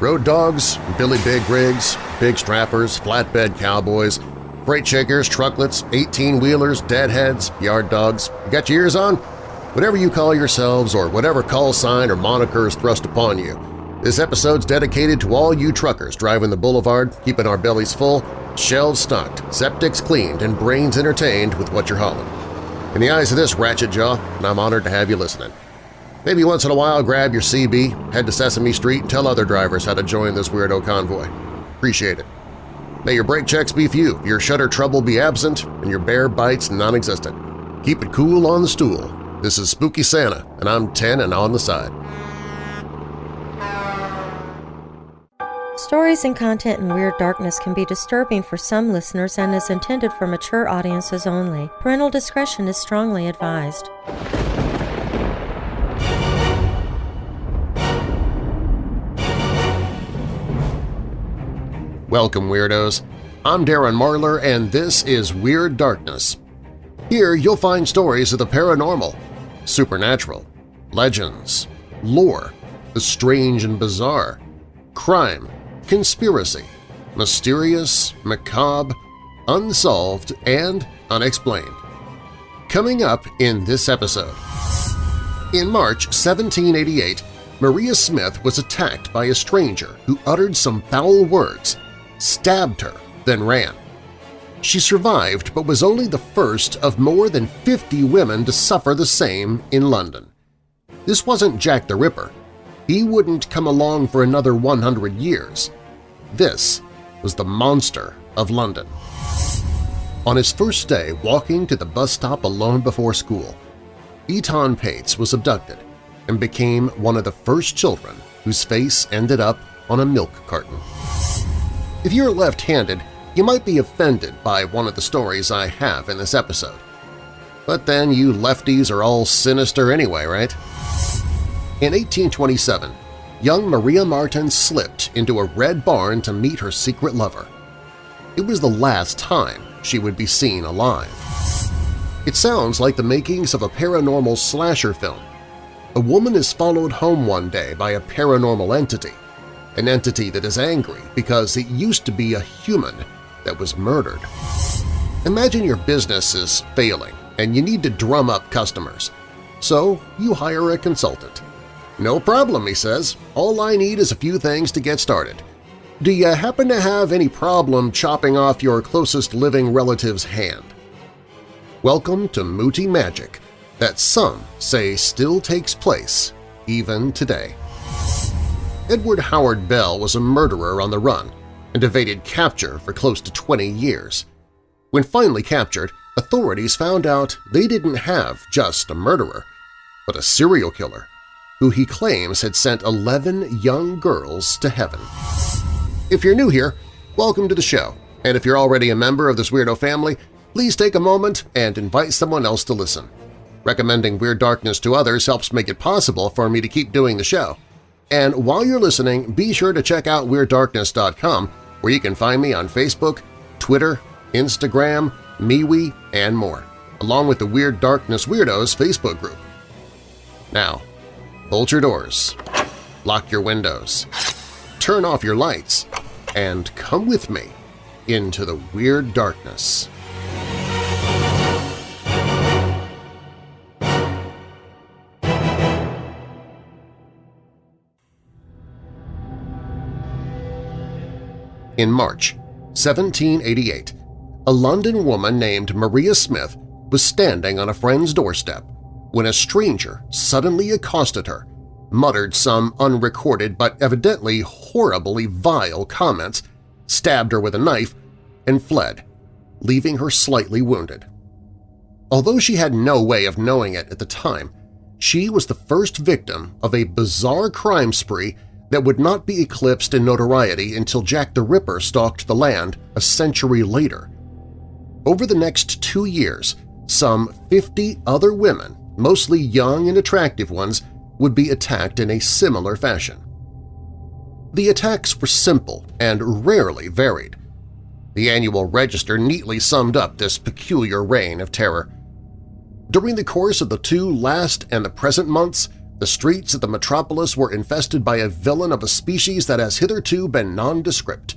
Road dogs, Billy Big rigs, big strappers, flatbed cowboys, freight shakers, trucklets, 18-wheelers, deadheads, yard dogs. You got your ears on? Whatever you call yourselves or whatever call sign or moniker is thrust upon you, this episode's dedicated to all you truckers driving the boulevard, keeping our bellies full, shelves stocked, septics cleaned, and brains entertained with what you're hauling. In the eyes of this ratchet jaw, I'm honored to have you listening. Maybe once in a while grab your CB, head to Sesame Street, and tell other drivers how to join this weirdo convoy. Appreciate it. May your brake checks be few, your shutter trouble be absent, and your bear bites non-existent. Keep it cool on the stool. This is Spooky Santa, and I'm 10 and on the side. Stories and content in Weird Darkness can be disturbing for some listeners and is intended for mature audiences only. Parental discretion is strongly advised. Welcome, Weirdos! I'm Darren Marlar, and this is Weird Darkness. Here you'll find stories of the paranormal, supernatural, legends, lore, the strange and bizarre, crime, conspiracy, mysterious, macabre, unsolved, and unexplained. Coming up in this episode. In March 1788, Maria Smith was attacked by a stranger who uttered some foul words stabbed her, then ran. She survived but was only the first of more than 50 women to suffer the same in London. This wasn't Jack the Ripper. He wouldn't come along for another 100 years. This was the monster of London. On his first day walking to the bus stop alone before school, Etan Patz was abducted and became one of the first children whose face ended up on a milk carton. If you're left-handed, you might be offended by one of the stories I have in this episode. But then you lefties are all sinister anyway, right? In 1827, young Maria Marten slipped into a red barn to meet her secret lover. It was the last time she would be seen alive. It sounds like the makings of a paranormal slasher film. A woman is followed home one day by a paranormal entity – an entity that is angry because it used to be a human that was murdered. Imagine your business is failing and you need to drum up customers. So you hire a consultant. No problem, he says. All I need is a few things to get started. Do you happen to have any problem chopping off your closest living relative's hand? Welcome to Muti Magic that some say still takes place even today. Edward Harold Bell was a murderer on the run and evaded capture for close to 20 years. When finally captured, authorities found out they didn't have just a murderer, but a serial killer who he claims had sent 11 young girls to heaven. If you're new here, welcome to the show, and if you're already a member of this weirdo family, please take a moment and invite someone else to listen. Recommending Weird Darkness to others helps make it possible for me to keep doing the show. And while you're listening, be sure to check out WeirdDarkness.com where you can find me on Facebook, Twitter, Instagram, MeWe, and more, along with the Weird Darkness Weirdos Facebook group. Now, bolt your doors, lock your windows, turn off your lights, and come with me into the Weird Darkness. In March 1788, a London woman named Maria Smith was standing on a friend's doorstep when a stranger suddenly accosted her, muttered some unrecorded but evidently horribly vile comments, stabbed her with a knife, and fled, leaving her slightly wounded. Although she had no way of knowing it at the time, she was the first victim of a bizarre crime spree that would not be eclipsed in notoriety until Jack the Ripper stalked the land a century later. Over the next two years, some 50 other women, mostly young and attractive ones, would be attacked in a similar fashion. The attacks were simple and rarely varied. The annual register neatly summed up this peculiar reign of terror. During the course of the two last and the present months, the streets of the metropolis were infested by a villain of a species that has hitherto been nondescript.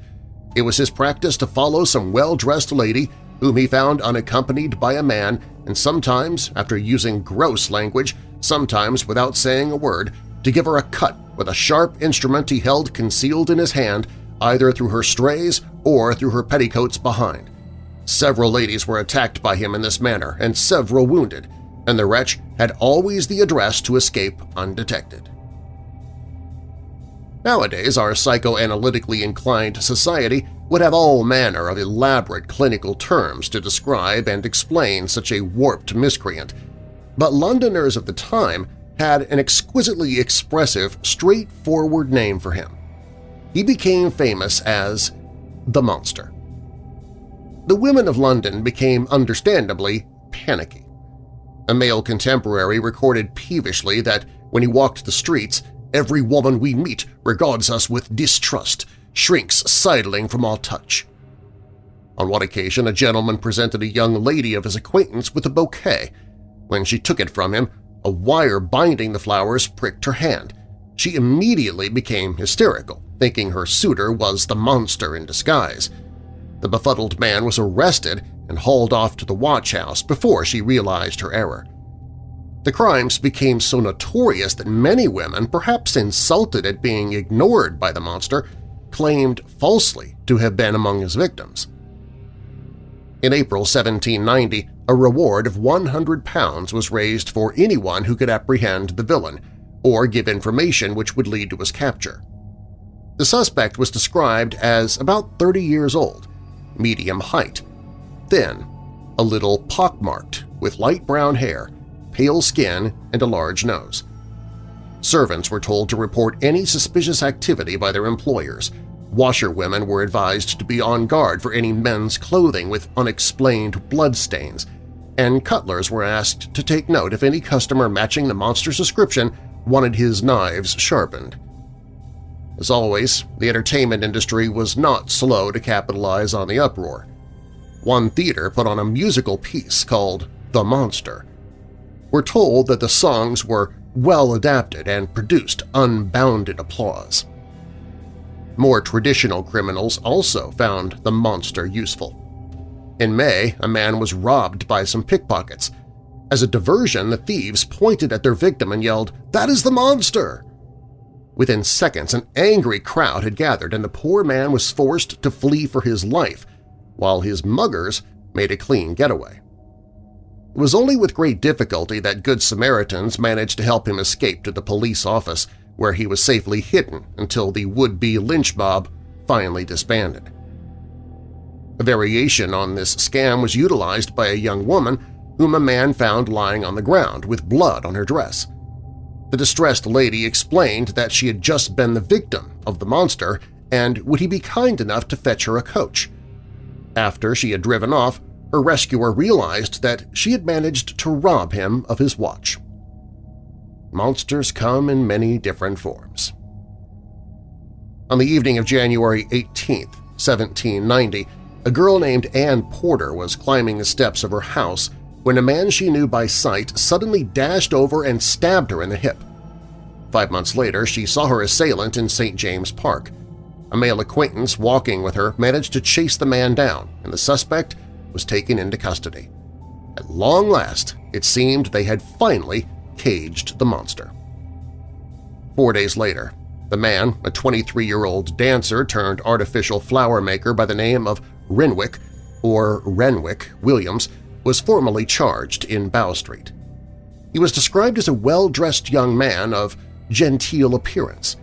It was his practice to follow some well-dressed lady whom he found unaccompanied by a man and sometimes, after using gross language, sometimes without saying a word, to give her a cut with a sharp instrument he held concealed in his hand either through her strays or through her petticoats behind. Several ladies were attacked by him in this manner and several wounded, and the wretch had always the address to escape undetected. Nowadays, our psychoanalytically inclined society would have all manner of elaborate clinical terms to describe and explain such a warped miscreant, but Londoners of the time had an exquisitely expressive, straightforward name for him. He became famous as the Monster. The women of London became understandably panicky. A male contemporary recorded peevishly that when he walked the streets, every woman we meet regards us with distrust, shrinks sidling from our touch. On one occasion, a gentleman presented a young lady of his acquaintance with a bouquet. When she took it from him, a wire binding the flowers pricked her hand. She immediately became hysterical, thinking her suitor was the monster in disguise. The befuddled man was arrested and hauled off to the watch house before she realized her error. The crimes became so notorious that many women, perhaps insulted at being ignored by the monster, claimed falsely to have been among his victims. In April 1790, a reward of £100 was raised for anyone who could apprehend the villain or give information which would lead to his capture. The suspect was described as about 30 years old, medium height, thin, a little pockmarked, with light brown hair, pale skin, and a large nose. Servants were told to report any suspicious activity by their employers. Washerwomen were advised to be on guard for any men's clothing with unexplained bloodstains, and cutlers were asked to take note if any customer matching the monster's description wanted his knives sharpened. As always, the entertainment industry was not slow to capitalize on the uproar. One theater put on a musical piece called The Monster. We're told that the songs were well adapted and produced unbounded applause. More traditional criminals also found the monster useful. In May, a man was robbed by some pickpockets. As a diversion, the thieves pointed at their victim and yelled, "'That is the monster!' Within seconds, an angry crowd had gathered and the poor man was forced to flee for his life, while his muggers made a clean getaway. It was only with great difficulty that Good Samaritans managed to help him escape to the police office, where he was safely hidden until the would-be lynch mob finally disbanded. A variation on this scam was utilized by a young woman whom a man found lying on the ground with blood on her dress. The distressed lady explained that she had just been the victim of the monster and would he be kind enough to fetch her a coach. After she had driven off, her rescuer realized that she had managed to rob him of his watch. Monsters come in many different forms. On the evening of January 18, 1790, a girl named Anne Porter was climbing the steps of her house when a man she knew by sight suddenly dashed over and stabbed her in the hip. Five months later, she saw her assailant in St. James Park. A male acquaintance walking with her managed to chase the man down, and the suspect was taken into custody. At long last, it seemed they had finally caged the monster. Four days later, the man, a 23-year-old dancer turned artificial flower maker by the name of Renwick, or Renwick Williams, was formally charged in Bow Street. He was described as a well-dressed young man of genteel appearance.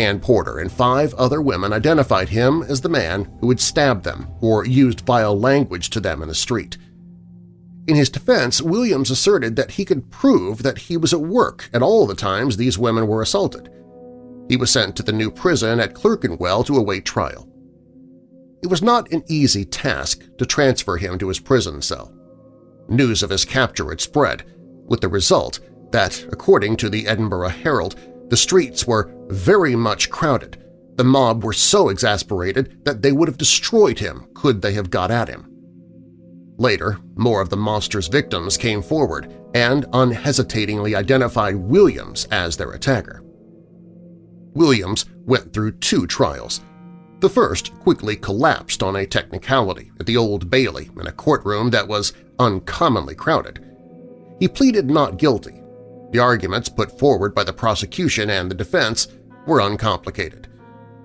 Anne Porter and five other women identified him as the man who had stabbed them or used vile language to them in the street. In his defense, Williams asserted that he could prove that he was at work at all the times these women were assaulted. He was sent to the new prison at Clerkenwell to await trial. It was not an easy task to transfer him to his prison cell. News of his capture had spread, with the result that, according to the Edinburgh Herald, the streets were very much crowded. The mob were so exasperated that they would have destroyed him could they have got at him. Later, more of the monster's victims came forward, and unhesitatingly identified Williams as their attacker. Williams went through two trials. The first quickly collapsed on a technicality at the Old Bailey in a courtroom that was uncommonly crowded. He pleaded not guilty. The arguments put forward by the prosecution and the defense were uncomplicated.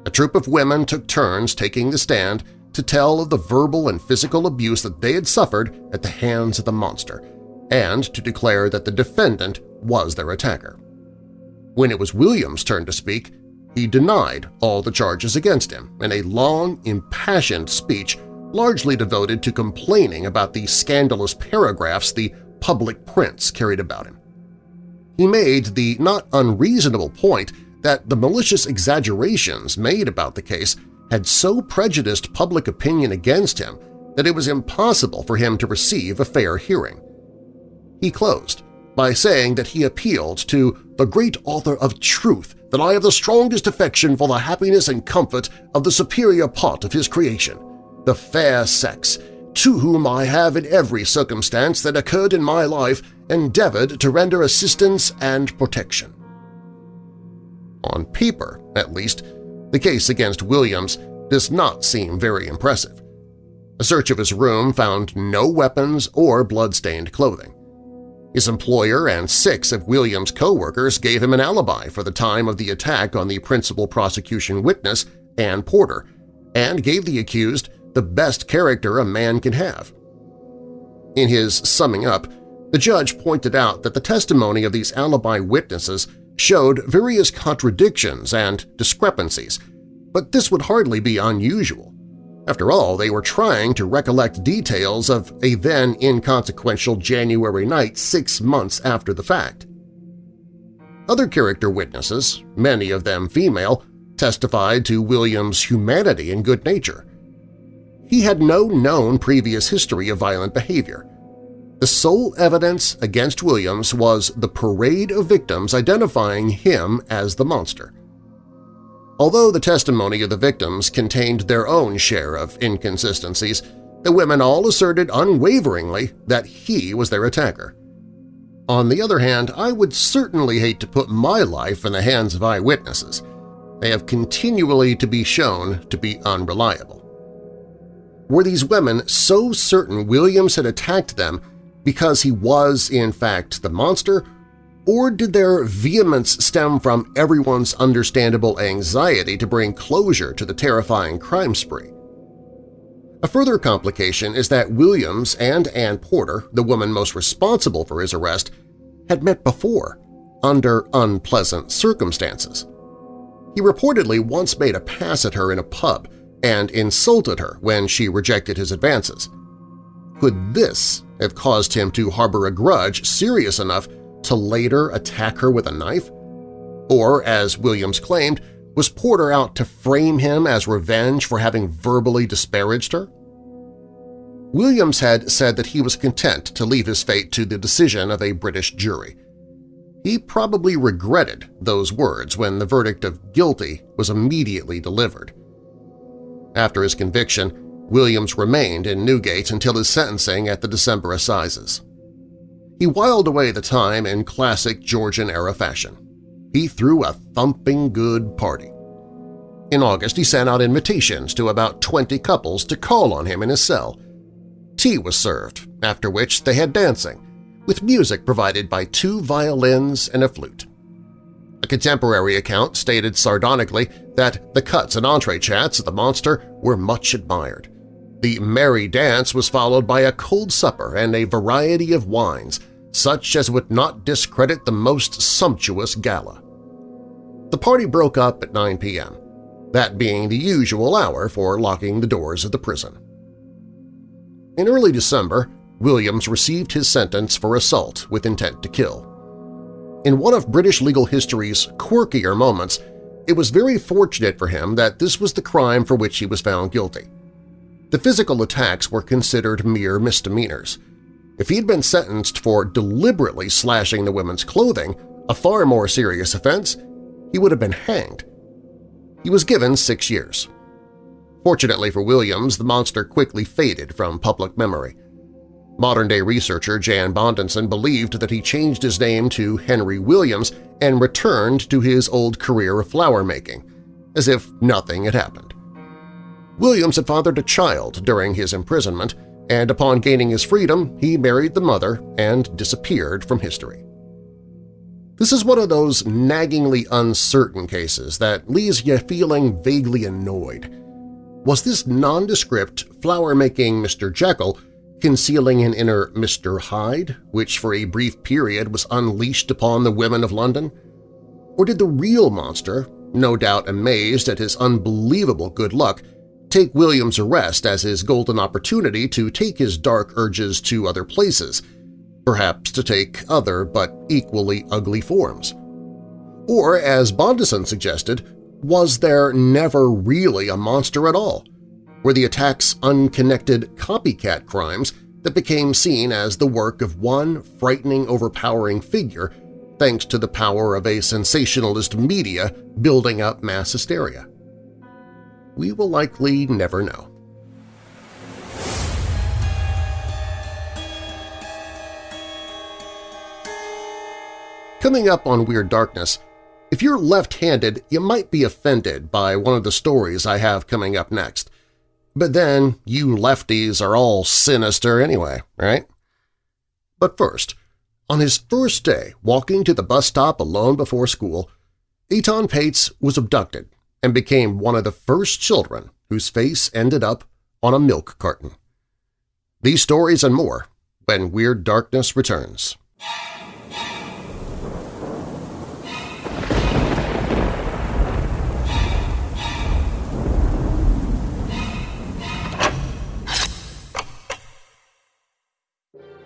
A troop of women took turns taking the stand to tell of the verbal and physical abuse that they had suffered at the hands of the monster, and to declare that the defendant was their attacker. When it was William's turn to speak, he denied all the charges against him in a long, impassioned speech largely devoted to complaining about the scandalous paragraphs the public prints carried about him. He made the not unreasonable point that the malicious exaggerations made about the case had so prejudiced public opinion against him that it was impossible for him to receive a fair hearing. He closed by saying that he appealed to the great author of truth that I have the strongest affection for the happiness and comfort of the superior part of his creation, the fair sex, to whom I have in every circumstance that occurred in my life endeavored to render assistance and protection. On paper, at least, the case against Williams does not seem very impressive. A search of his room found no weapons or blood-stained clothing. His employer and six of Williams' co-workers gave him an alibi for the time of the attack on the principal prosecution witness, Ann Porter, and gave the accused the best character a man can have. In his summing up, the judge pointed out that the testimony of these alibi witnesses showed various contradictions and discrepancies, but this would hardly be unusual. After all, they were trying to recollect details of a then inconsequential January night six months after the fact. Other character witnesses, many of them female, testified to William's humanity and good nature. He had no known previous history of violent behavior. The sole evidence against Williams was the parade of victims identifying him as the monster. Although the testimony of the victims contained their own share of inconsistencies, the women all asserted unwaveringly that he was their attacker. On the other hand, I would certainly hate to put my life in the hands of eyewitnesses. They have continually to be shown to be unreliable. Were these women so certain Williams had attacked them because he was, in fact, the monster, or did their vehemence stem from everyone's understandable anxiety to bring closure to the terrifying crime spree? A further complication is that Williams and Ann Porter, the woman most responsible for his arrest, had met before, under unpleasant circumstances. He reportedly once made a pass at her in a pub and insulted her when she rejected his advances. Could this have caused him to harbor a grudge serious enough to later attack her with a knife? Or, as Williams claimed, was Porter out to frame him as revenge for having verbally disparaged her? Williams had said that he was content to leave his fate to the decision of a British jury. He probably regretted those words when the verdict of guilty was immediately delivered. After his conviction, Williams remained in Newgate until his sentencing at the December Assizes. He whiled away the time in classic Georgian-era fashion. He threw a thumping good party. In August, he sent out invitations to about 20 couples to call on him in his cell. Tea was served, after which they had dancing, with music provided by two violins and a flute. A contemporary account stated sardonically that the cuts and entrechats of the monster were much admired. The merry dance was followed by a cold supper and a variety of wines, such as would not discredit the most sumptuous gala. The party broke up at 9 p.m., that being the usual hour for locking the doors of the prison. In early December, Williams received his sentence for assault with intent to kill. In one of British legal history's quirkier moments, it was very fortunate for him that this was the crime for which he was found guilty. The physical attacks were considered mere misdemeanors. If he'd been sentenced for deliberately slashing the women's clothing, a far more serious offense, he would have been hanged. He was given six years. Fortunately for Williams, the monster quickly faded from public memory. Modern-day researcher Jan Bondeson believed that he changed his name to Henry Williams and returned to his old career of flower-making, as if nothing had happened. Williams had fathered a child during his imprisonment, and upon gaining his freedom he married the mother and disappeared from history. This is one of those naggingly uncertain cases that leaves you feeling vaguely annoyed. Was this nondescript, flower-making Mr. Jekyll concealing an inner Mr. Hyde, which for a brief period was unleashed upon the women of London? Or did the real monster, no doubt amazed at his unbelievable good luck, take William's arrest as his golden opportunity to take his dark urges to other places, perhaps to take other but equally ugly forms? Or, as Bondeson suggested, was there never really a monster at all? Were the attacks unconnected copycat crimes that became seen as the work of one frightening, overpowering figure thanks to the power of a sensationalist media building up mass hysteria? We will likely never know. Coming up on Weird Darkness, if you're left-handed, you might be offended by one of the stories I have coming up next. But then you lefties are all sinister anyway, right? But first, on his first day walking to the bus stop alone before school, Etan Patz was abducted and became one of the first children whose face ended up on a milk carton. These stories and more when Weird Darkness returns.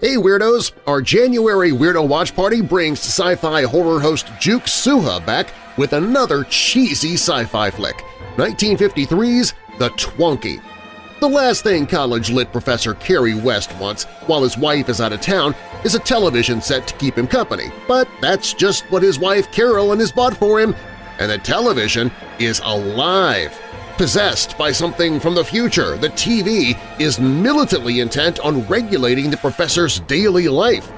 Hey Weirdos! Our January Weirdo Watch Party brings sci-fi horror host Juke Suha back with another cheesy sci-fi flick, 1953's The Twonky. The last thing college-lit professor Kerry West wants while his wife is out of town is a television set to keep him company, but that's just what his wife Carolyn has bought for him, and the television is alive! Possessed by something from the future. The TV is militantly intent on regulating the professor's daily life.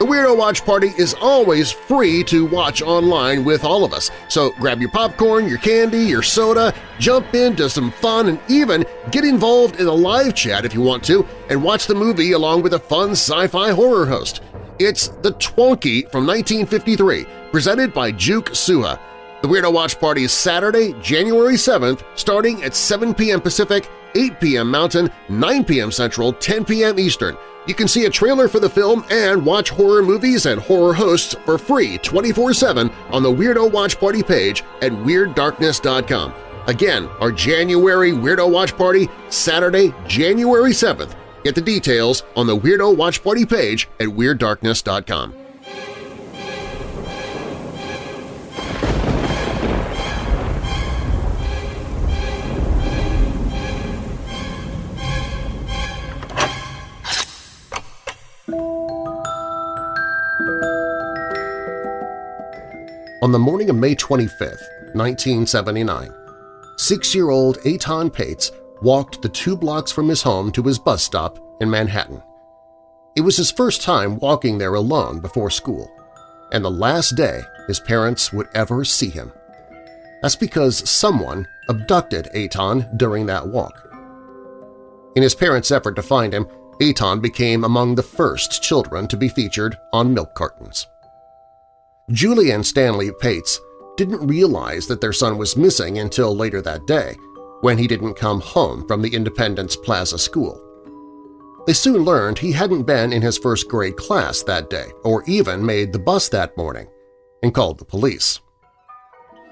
The Weirdo Watch Party is always free to watch online with all of us, so grab your popcorn, your candy, your soda, jump into some fun, and even get involved in a live chat if you want to and watch the movie along with a fun sci-fi horror host. It's The Twonky from 1953, presented by Juke Suha. The Weirdo Watch Party is Saturday, January 7th, starting at 7 p.m. Pacific, 8 p.m. Mountain, 9 p.m. Central, 10 p.m. Eastern. You can see a trailer for the film and watch horror movies and horror hosts for free 24-7 on the Weirdo Watch Party page at WeirdDarkness.com. Again, our January Weirdo Watch Party, Saturday, January 7th. Get the details on the Weirdo Watch Party page at WeirdDarkness.com. On the morning of May 25, 1979, six-year-old Etan Patz walked the two blocks from his home to his bus stop in Manhattan. It was his first time walking there alone before school, and the last day his parents would ever see him. That's because someone abducted Etan during that walk. In his parents' effort to find him, Etan became among the first children to be featured on milk cartons. Julie and Stanley Patz didn't realize that their son was missing until later that day, when he didn't come home from the Independence Plaza school. They soon learned he hadn't been in his first grade class that day or even made the bus that morning, and called the police.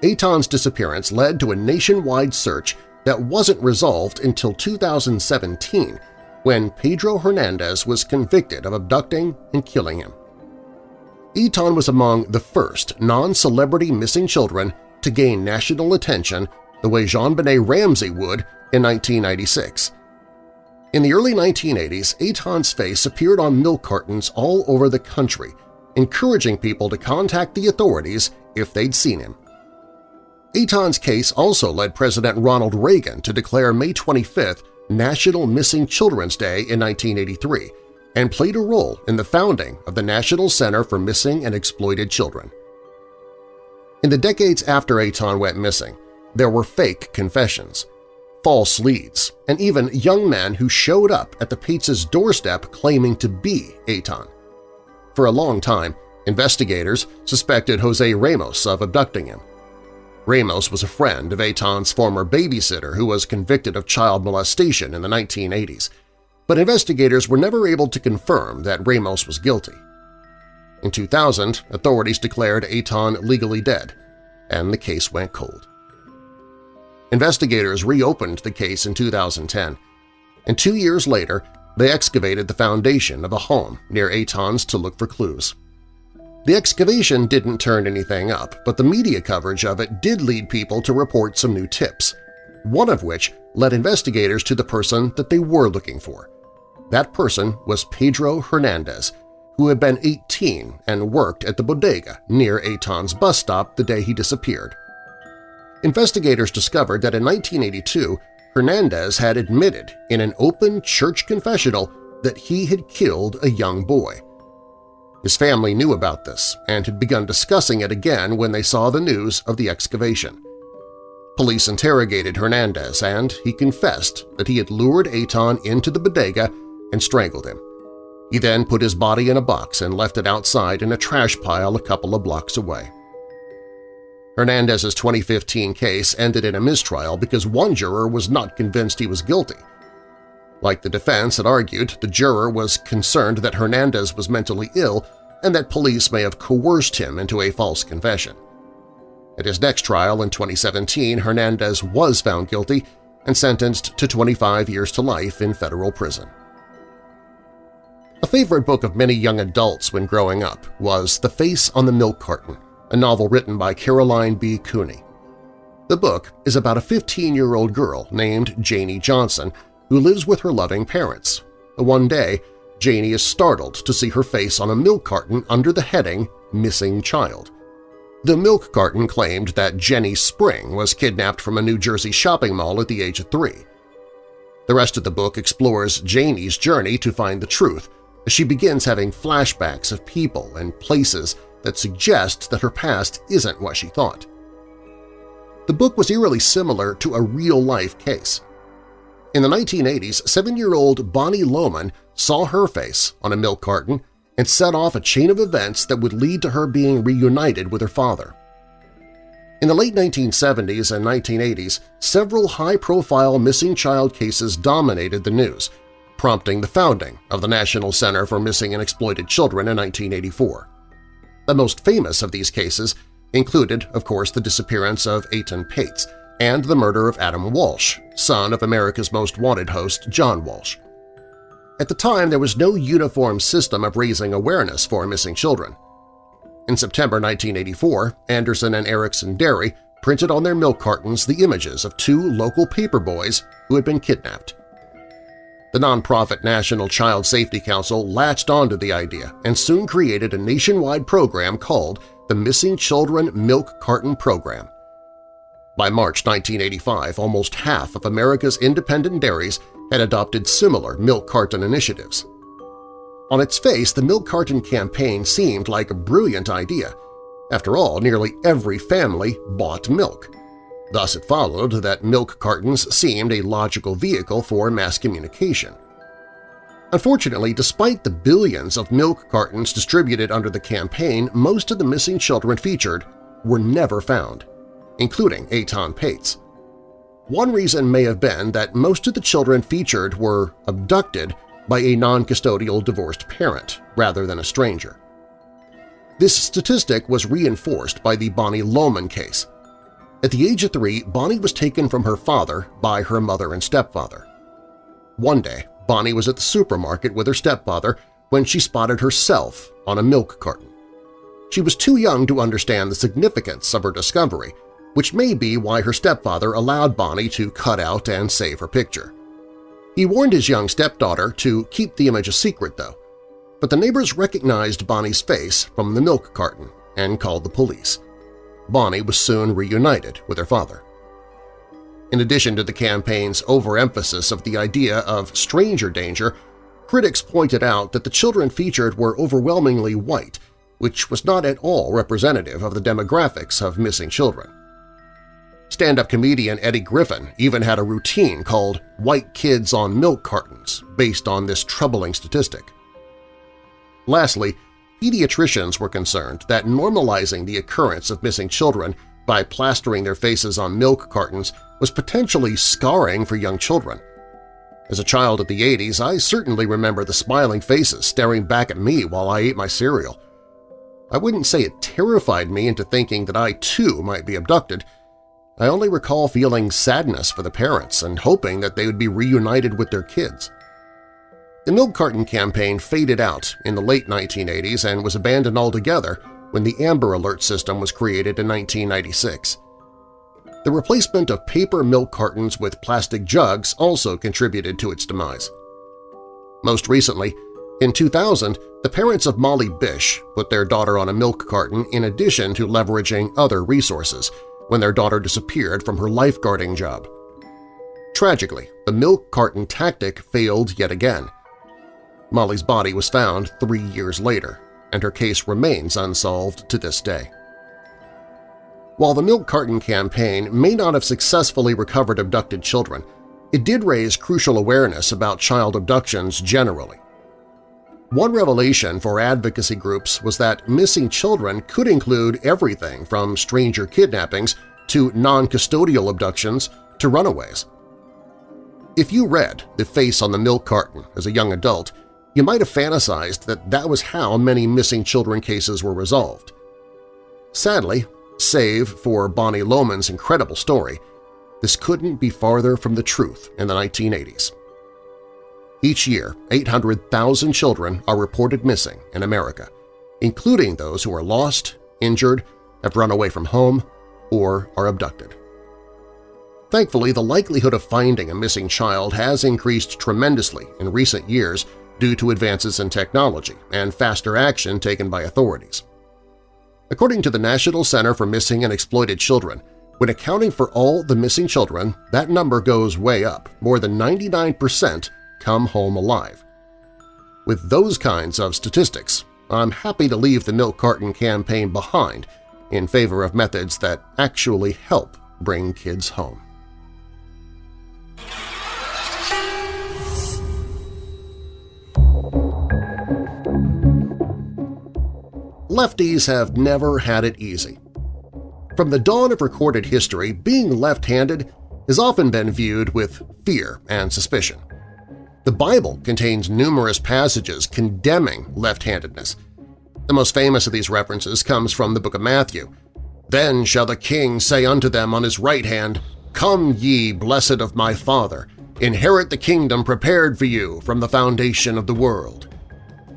Etan's disappearance led to a nationwide search that wasn't resolved until 2017 when Pedro Hernandez was convicted of abducting and killing him. Etan was among the first non-celebrity missing children to gain national attention the way JonBenét Ramsey would in 1996. In the early 1980s, Etan's face appeared on milk cartons all over the country, encouraging people to contact the authorities if they'd seen him. Etan's case also led President Ronald Reagan to declare May 25th National Missing Children's Day in 1983, and played a role in the founding of the National Center for Missing and Exploited Children. In the decades after Etan went missing, there were fake confessions, false leads, and even young men who showed up at the Patz' doorstep claiming to be Etan. For a long time, investigators suspected Jose Ramos of abducting him. Ramos was a friend of Etan's former babysitter who was convicted of child molestation in the 1980s, but investigators were never able to confirm that Ramos was guilty. In 2000, authorities declared Etan legally dead, and the case went cold. Investigators reopened the case in 2010, and two years later they excavated the foundation of a home near Etan's to look for clues. The excavation didn't turn anything up, but the media coverage of it did lead people to report some new tips, one of which led investigators to the person that they were looking for. That person was Pedro Hernandez, who had been 18 and worked at the bodega near Etan's bus stop the day he disappeared. Investigators discovered that in 1982, Hernandez had admitted in an open church confessional that he had killed a young boy. His family knew about this and had begun discussing it again when they saw the news of the excavation. Police interrogated Hernandez and he confessed that he had lured Etan into the bodega and strangled him. He then put his body in a box and left it outside in a trash pile a couple of blocks away. Hernandez's 2015 case ended in a mistrial because one juror was not convinced he was guilty. Like the defense had argued, the juror was concerned that Hernandez was mentally ill and that police may have coerced him into a false confession. At his next trial in 2017, Hernandez was found guilty and sentenced to 25 years to life in federal prison. A favorite book of many young adults when growing up was The Face on the Milk Carton, a novel written by Caroline B. Cooney. The book is about a 15-year-old girl named Janie Johnson who lives with her loving parents. One day, Janie is startled to see her face on a milk carton under the heading Missing Child. The milk carton claimed that Jenny Spring was kidnapped from a New Jersey shopping mall at the age of three. The rest of the book explores Janie's journey to find the truth she begins having flashbacks of people and places that suggest that her past isn't what she thought. The book was eerily similar to a real-life case. In the 1980s, seven-year-old Bonnie Lohman saw her face on a milk carton and set off a chain of events that would lead to her being reunited with her father. In the late 1970s and 1980s, several high-profile missing child cases dominated the news, prompting the founding of the National Center for Missing and Exploited Children in 1984. The most famous of these cases included, of course, the disappearance of Etan Patz and the murder of Adam Walsh, son of America's Most Wanted host John Walsh. At the time, there was no uniform system of raising awareness for missing children. In September 1984, Anderson and Erickson Dairy printed on their milk cartons the images of two local paper boys who had been kidnapped. The nonprofit National Child Safety Council latched onto the idea and soon created a nationwide program called the Missing Children Milk Carton Program. By March 1985, almost half of America's independent dairies had adopted similar milk carton initiatives. On its face, the milk carton campaign seemed like a brilliant idea. After all, nearly every family bought milk. Thus it followed that milk cartons seemed a logical vehicle for mass communication. Unfortunately, despite the billions of milk cartons distributed under the campaign, most of the missing children featured were never found, including Etan Patz. One reason may have been that most of the children featured were abducted by a non-custodial divorced parent rather than a stranger. This statistic was reinforced by the Bonnie Lohman case, at the age of three, Bonnie was taken from her father by her mother and stepfather. One day, Bonnie was at the supermarket with her stepfather when she spotted herself on a milk carton. She was too young to understand the significance of her discovery, which may be why her stepfather allowed Bonnie to cut out and save her picture. He warned his young stepdaughter to keep the image a secret, though, but the neighbors recognized Bonnie's face from the milk carton and called the police. Bonnie was soon reunited with her father. In addition to the campaign's overemphasis of the idea of stranger danger, critics pointed out that the children featured were overwhelmingly white, which was not at all representative of the demographics of missing children. Stand-up comedian Eddie Griffin even had a routine called White Kids on Milk Cartons based on this troubling statistic. Lastly, pediatricians were concerned that normalizing the occurrence of missing children by plastering their faces on milk cartons was potentially scarring for young children. As a child of the 80s, I certainly remember the smiling faces staring back at me while I ate my cereal. I wouldn't say it terrified me into thinking that I too might be abducted. I only recall feeling sadness for the parents and hoping that they would be reunited with their kids. The milk carton campaign faded out in the late 1980s and was abandoned altogether when the Amber Alert system was created in 1996. The replacement of paper milk cartons with plastic jugs also contributed to its demise. Most recently, in 2000, the parents of Molly Bish put their daughter on a milk carton in addition to leveraging other resources when their daughter disappeared from her lifeguarding job. Tragically, the milk carton tactic failed yet again. Molly's body was found three years later, and her case remains unsolved to this day. While the milk carton campaign may not have successfully recovered abducted children, it did raise crucial awareness about child abductions generally. One revelation for advocacy groups was that missing children could include everything from stranger kidnappings to non-custodial abductions to runaways. If you read The Face on the Milk Carton as a young adult, you might have fantasized that that was how many missing children cases were resolved. Sadly, save for Bonnie Lohman's incredible story, this couldn't be farther from the truth in the 1980s. Each year, 800,000 children are reported missing in America, including those who are lost, injured, have run away from home, or are abducted. Thankfully, the likelihood of finding a missing child has increased tremendously in recent years due to advances in technology and faster action taken by authorities. According to the National Center for Missing and Exploited Children, when accounting for all the missing children, that number goes way up. More than 99% come home alive. With those kinds of statistics, I'm happy to leave the milk carton campaign behind in favor of methods that actually help bring kids home. Lefties have never had it easy. From the dawn of recorded history, being left-handed has often been viewed with fear and suspicion. The Bible contains numerous passages condemning left-handedness. The most famous of these references comes from the book of Matthew. Then shall the king say unto them on his right hand, Come ye, blessed of my Father, inherit the kingdom prepared for you from the foundation of the world.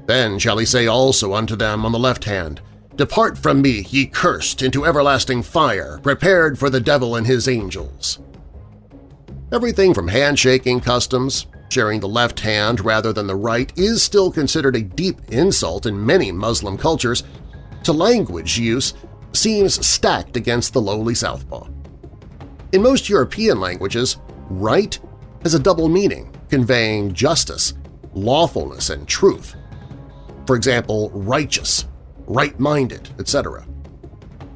Then shall he say also unto them on the left hand, Depart from me, ye cursed, into everlasting fire, prepared for the devil and his angels. Everything from handshaking customs, sharing the left hand rather than the right is still considered a deep insult in many Muslim cultures, to language use seems stacked against the lowly southpaw. In most European languages, right has a double meaning, conveying justice, lawfulness, and truth for example, righteous, right-minded, etc.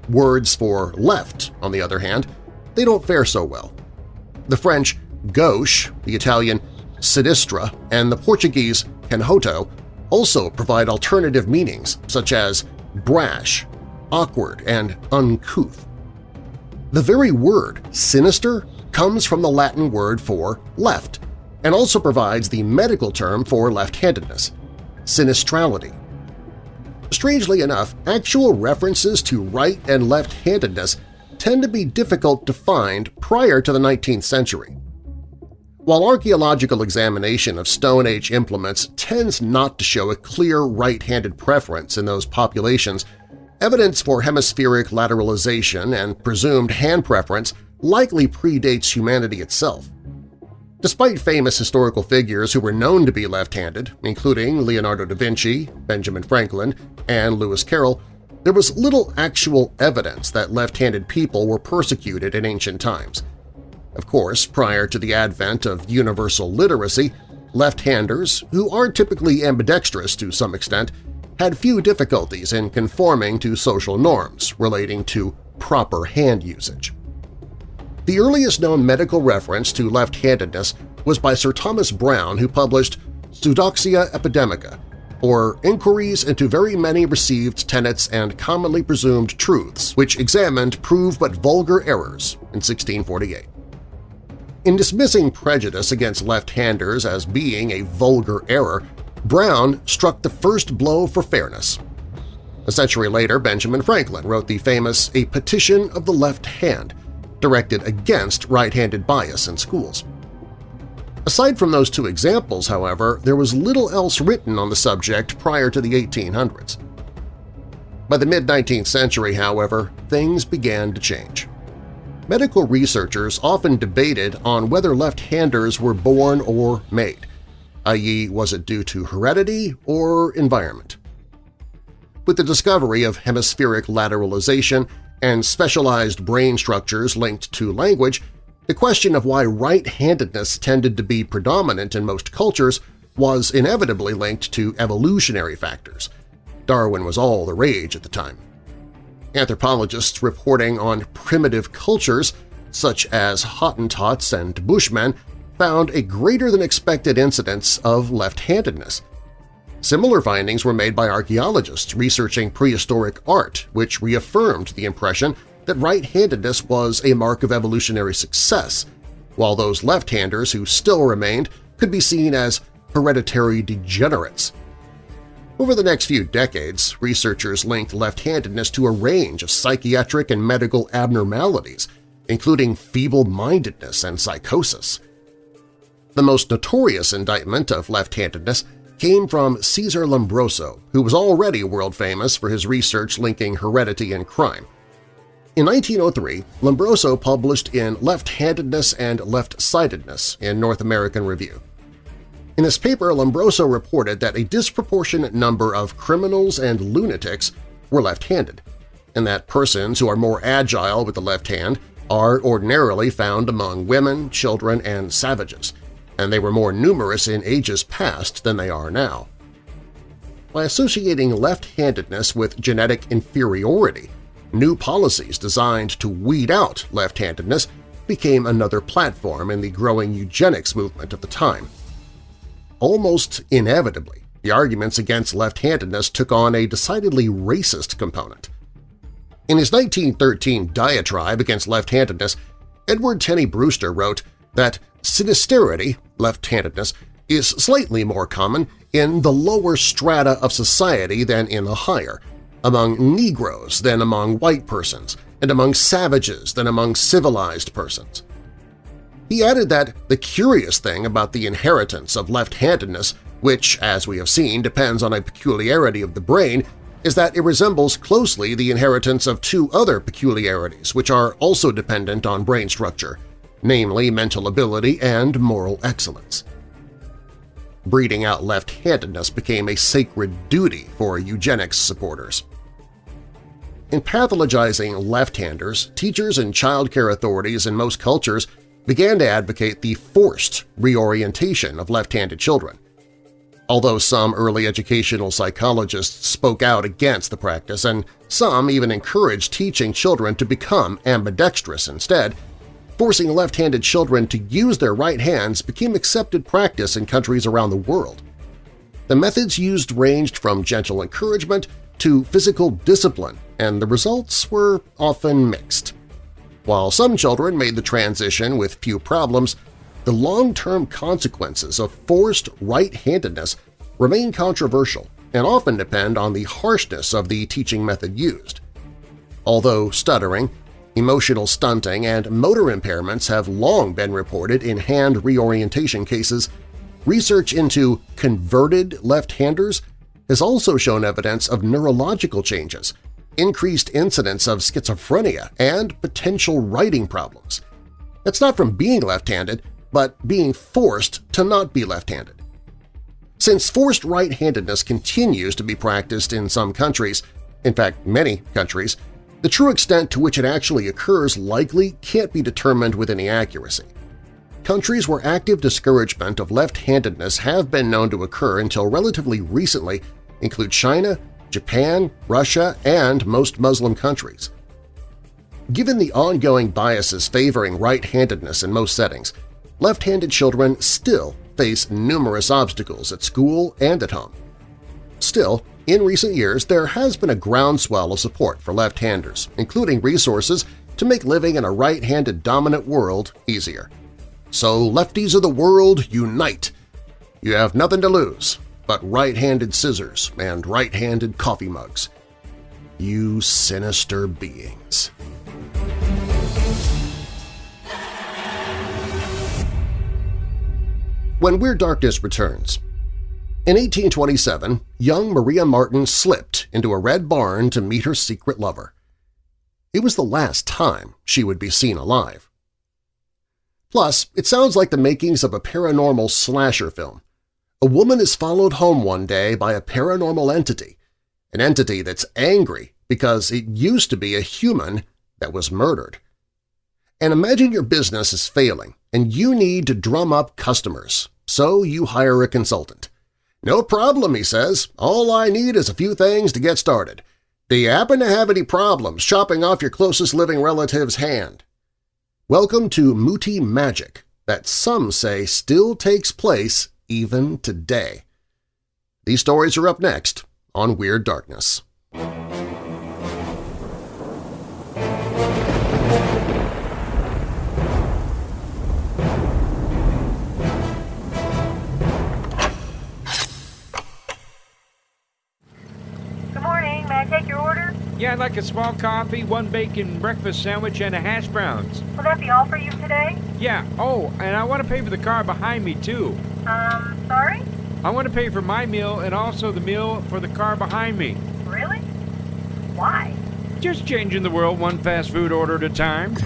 Words for left, on the other hand, they don't fare so well. The French gauche, the Italian sinistra, and the Portuguese canhoto also provide alternative meanings such as brash, awkward, and uncouth. The very word sinister comes from the Latin word for left and also provides the medical term for left-handedness sinistrality. Strangely enough, actual references to right and left-handedness tend to be difficult to find prior to the 19th century. While archaeological examination of Stone Age implements tends not to show a clear right-handed preference in those populations, evidence for hemispheric lateralization and presumed hand preference likely predates humanity itself. Despite famous historical figures who were known to be left-handed, including Leonardo da Vinci, Benjamin Franklin, and Lewis Carroll, there was little actual evidence that left-handed people were persecuted in ancient times. Of course, prior to the advent of universal literacy, Left-handers, who are typically ambidextrous to some extent, had few difficulties in conforming to social norms relating to proper hand usage. The earliest known medical reference to left-handedness was by Sir Thomas Browne who published Pseudodoxia Epidemica, or Inquiries into Very Many Received Tenets and Commonly Presumed Truths, which examined proved but vulgar errors in 1648. In dismissing prejudice against left-handers as being a vulgar error, Browne struck the first blow for fairness. A century later, Benjamin Franklin wrote the famous A Petition of the Left Hand, directed against right-handed bias in schools. Aside from those two examples, however, there was little else written on the subject prior to the 1800s. By the mid-19th century, however, things began to change. Medical researchers often debated on whether left-handers were born or made, i.e. was it due to heredity or environment. With the discovery of hemispheric lateralization and specialized brain structures linked to language, the question of why right-handedness tended to be predominant in most cultures was inevitably linked to evolutionary factors. Darwin was all the rage at the time. Anthropologists reporting on primitive cultures, such as Hottentots and Bushmen, found a greater-than-expected incidence of left-handedness. Similar findings were made by archaeologists researching prehistoric art, which reaffirmed the impression that right-handedness was a mark of evolutionary success, while those left-handers who still remained could be seen as hereditary degenerates. Over the next few decades, researchers linked left-handedness to a range of psychiatric and medical abnormalities, including feeble-mindedness and psychosis. The most notorious indictment of left-handedness came from Cesar Lombroso, who was already world-famous for his research linking heredity and crime. In 1903, Lombroso published in Left-Handedness and Left-Sidedness in North American Review. In this paper, Lombroso reported that a disproportionate number of criminals and lunatics were left-handed, and that persons who are more agile with the left hand are ordinarily found among women, children, and savages, and they were more numerous in ages past than they are now. By associating left-handedness with genetic inferiority, New policies designed to weed out left-handedness became another platform in the growing eugenics movement of the time. Almost inevitably, the arguments against left-handedness took on a decidedly racist component. In his 1913 diatribe against left-handedness, Edward Tenney Brewster wrote that sinisterity, left-handedness, is slightly more common in the lower strata of society than in the higher, among Negroes than among white persons, and among savages than among civilized persons. He added that the curious thing about the inheritance of left-handedness, which, as we have seen, depends on a peculiarity of the brain, is that it resembles closely the inheritance of two other peculiarities which are also dependent on brain structure, namely mental ability and moral excellence. Breeding out left-handedness became a sacred duty for eugenics supporters. In pathologizing left-handers, teachers and child care authorities in most cultures began to advocate the forced reorientation of left-handed children. Although some early educational psychologists spoke out against the practice and some even encouraged teaching children to become ambidextrous instead, forcing left-handed children to use their right hands became accepted practice in countries around the world. The methods used ranged from gentle encouragement to physical discipline and the results were often mixed. While some children made the transition with few problems, the long-term consequences of forced right-handedness remain controversial and often depend on the harshness of the teaching method used. Although stuttering, emotional stunting, and motor impairments have long been reported in hand reorientation cases, research into converted left-handers has also shown evidence of neurological changes increased incidence of schizophrenia, and potential writing problems. It's not from being left-handed, but being forced to not be left-handed. Since forced right-handedness continues to be practiced in some countries, in fact many countries, the true extent to which it actually occurs likely can't be determined with any accuracy. countries where active discouragement of left-handedness have been known to occur until relatively recently include China, Japan, Russia, and most Muslim countries. Given the ongoing biases favoring right-handedness in most settings, left-handed children still face numerous obstacles at school and at home. Still, in recent years there has been a groundswell of support for left-handers, including resources to make living in a right-handed dominant world easier. So lefties of the world, unite! You have nothing to lose but right-handed scissors and right-handed coffee mugs. You sinister beings. When Weird Darkness returns, in 1827, young Maria Marten slipped into a red barn to meet her secret lover. It was the last time she would be seen alive. Plus, it sounds like the makings of a paranormal slasher film. A woman is followed home one day by a paranormal entity, an entity that's angry because it used to be a human that was murdered. And imagine your business is failing and you need to drum up customers, so you hire a consultant. No problem, he says. All I need is a few things to get started. Do you happen to have any problems chopping off your closest living relative's hand? Welcome to Muti Magic that some say still takes place even today. These stories are up next on Weird Darkness. Take your order? Yeah, I'd like a small coffee, one bacon breakfast sandwich, and a hash browns. Will that be all for you today? Yeah, oh, and I want to pay for the car behind me, too. Um, sorry? I want to pay for my meal and also the meal for the car behind me. Really? Why? Just changing the world one fast food order at a time.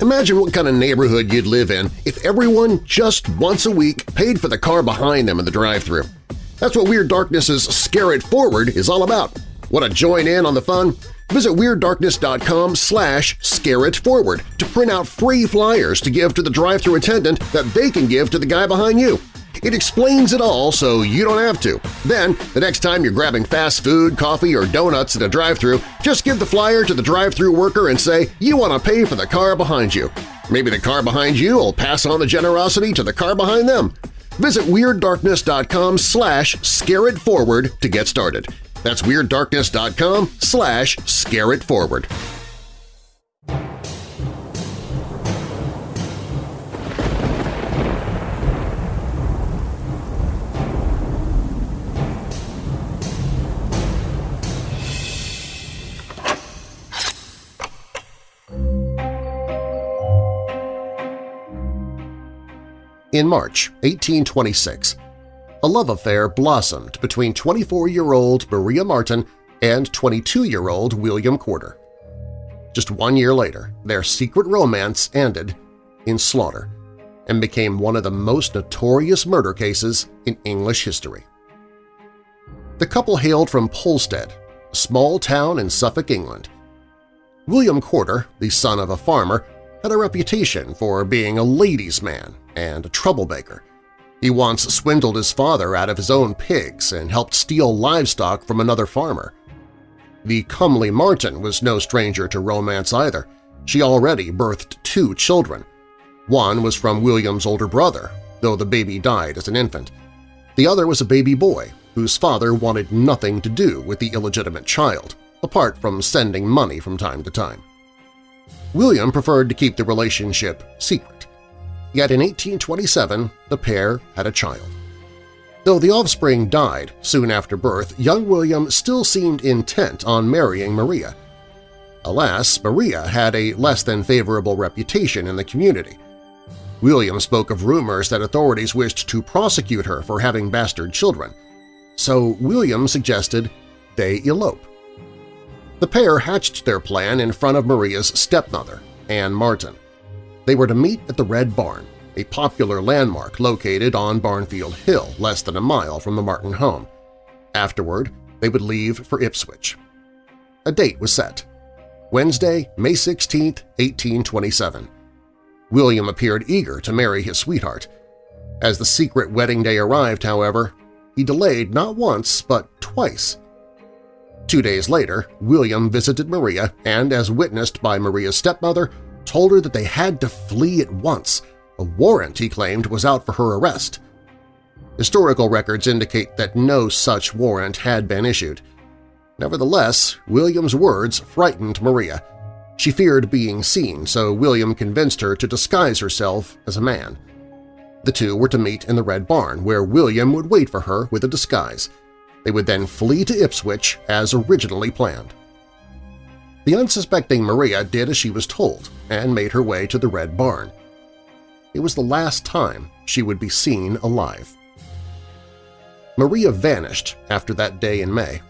Imagine what kind of neighborhood you'd live in if everyone just once a week paid for the car behind them in the drive-thru. That's what Weird Darkness's Scare It Forward is all about. Want to join in on the fun? Visit WeirdDarkness.com slash scareitforward to print out free flyers to give to the drive-thru attendant that they can give to the guy behind you. It explains it all so you don't have to. Then, the next time you're grabbing fast food, coffee, or donuts at a drive-thru, just give the flyer to the drive-thru worker and say you want to pay for the car behind you. Maybe the car behind you will pass on the generosity to the car behind them. Visit WeirdDarkness.com slash scareitforward to get started. That's WeirdDarkness.com slash scareitforward. In March 1826, a love affair blossomed between 24-year-old Maria Marten and 22-year-old William Corder. Just one year later, their secret romance ended in slaughter and became one of the most notorious murder cases in English history. The couple hailed from Polstead, a small town in Suffolk, England. William Corder, the son of a farmer, had a reputation for being a ladies' man and a troublemaker. He once swindled his father out of his own pigs and helped steal livestock from another farmer. The comely Marten was no stranger to romance either. She already birthed two children. One was from William's older brother, though the baby died as an infant. The other was a baby boy whose father wanted nothing to do with the illegitimate child, apart from sending money from time to time. William preferred to keep the relationship secret. Yet in 1827, the pair had a child. Though the offspring died soon after birth, young William still seemed intent on marrying Maria. Alas, Maria had a less than favorable reputation in the community. William spoke of rumors that authorities wished to prosecute her for having bastard children, so William suggested they elope. The pair hatched their plan in front of Maria's stepmother, Anne Marten. They were to meet at the Red Barn, a popular landmark located on Barnfield Hill less than a mile from the Marten home. Afterward, they would leave for Ipswich. A date was set – Wednesday, May 16, 1827. William appeared eager to marry his sweetheart. As the secret wedding day arrived, however, he delayed not once but twice. Two days later, William visited Maria and, as witnessed by Maria's stepmother, told her that they had to flee at once. A warrant, he claimed, was out for her arrest. Historical records indicate that no such warrant had been issued. Nevertheless, William's words frightened Maria. She feared being seen, so William convinced her to disguise herself as a man. The two were to meet in the Red Barn, where William would wait for her with a disguise. They would then flee to Ipswich as originally planned. The unsuspecting Maria did as she was told and made her way to the Red Barn. It was the last time she would be seen alive. Maria vanished after that day in May.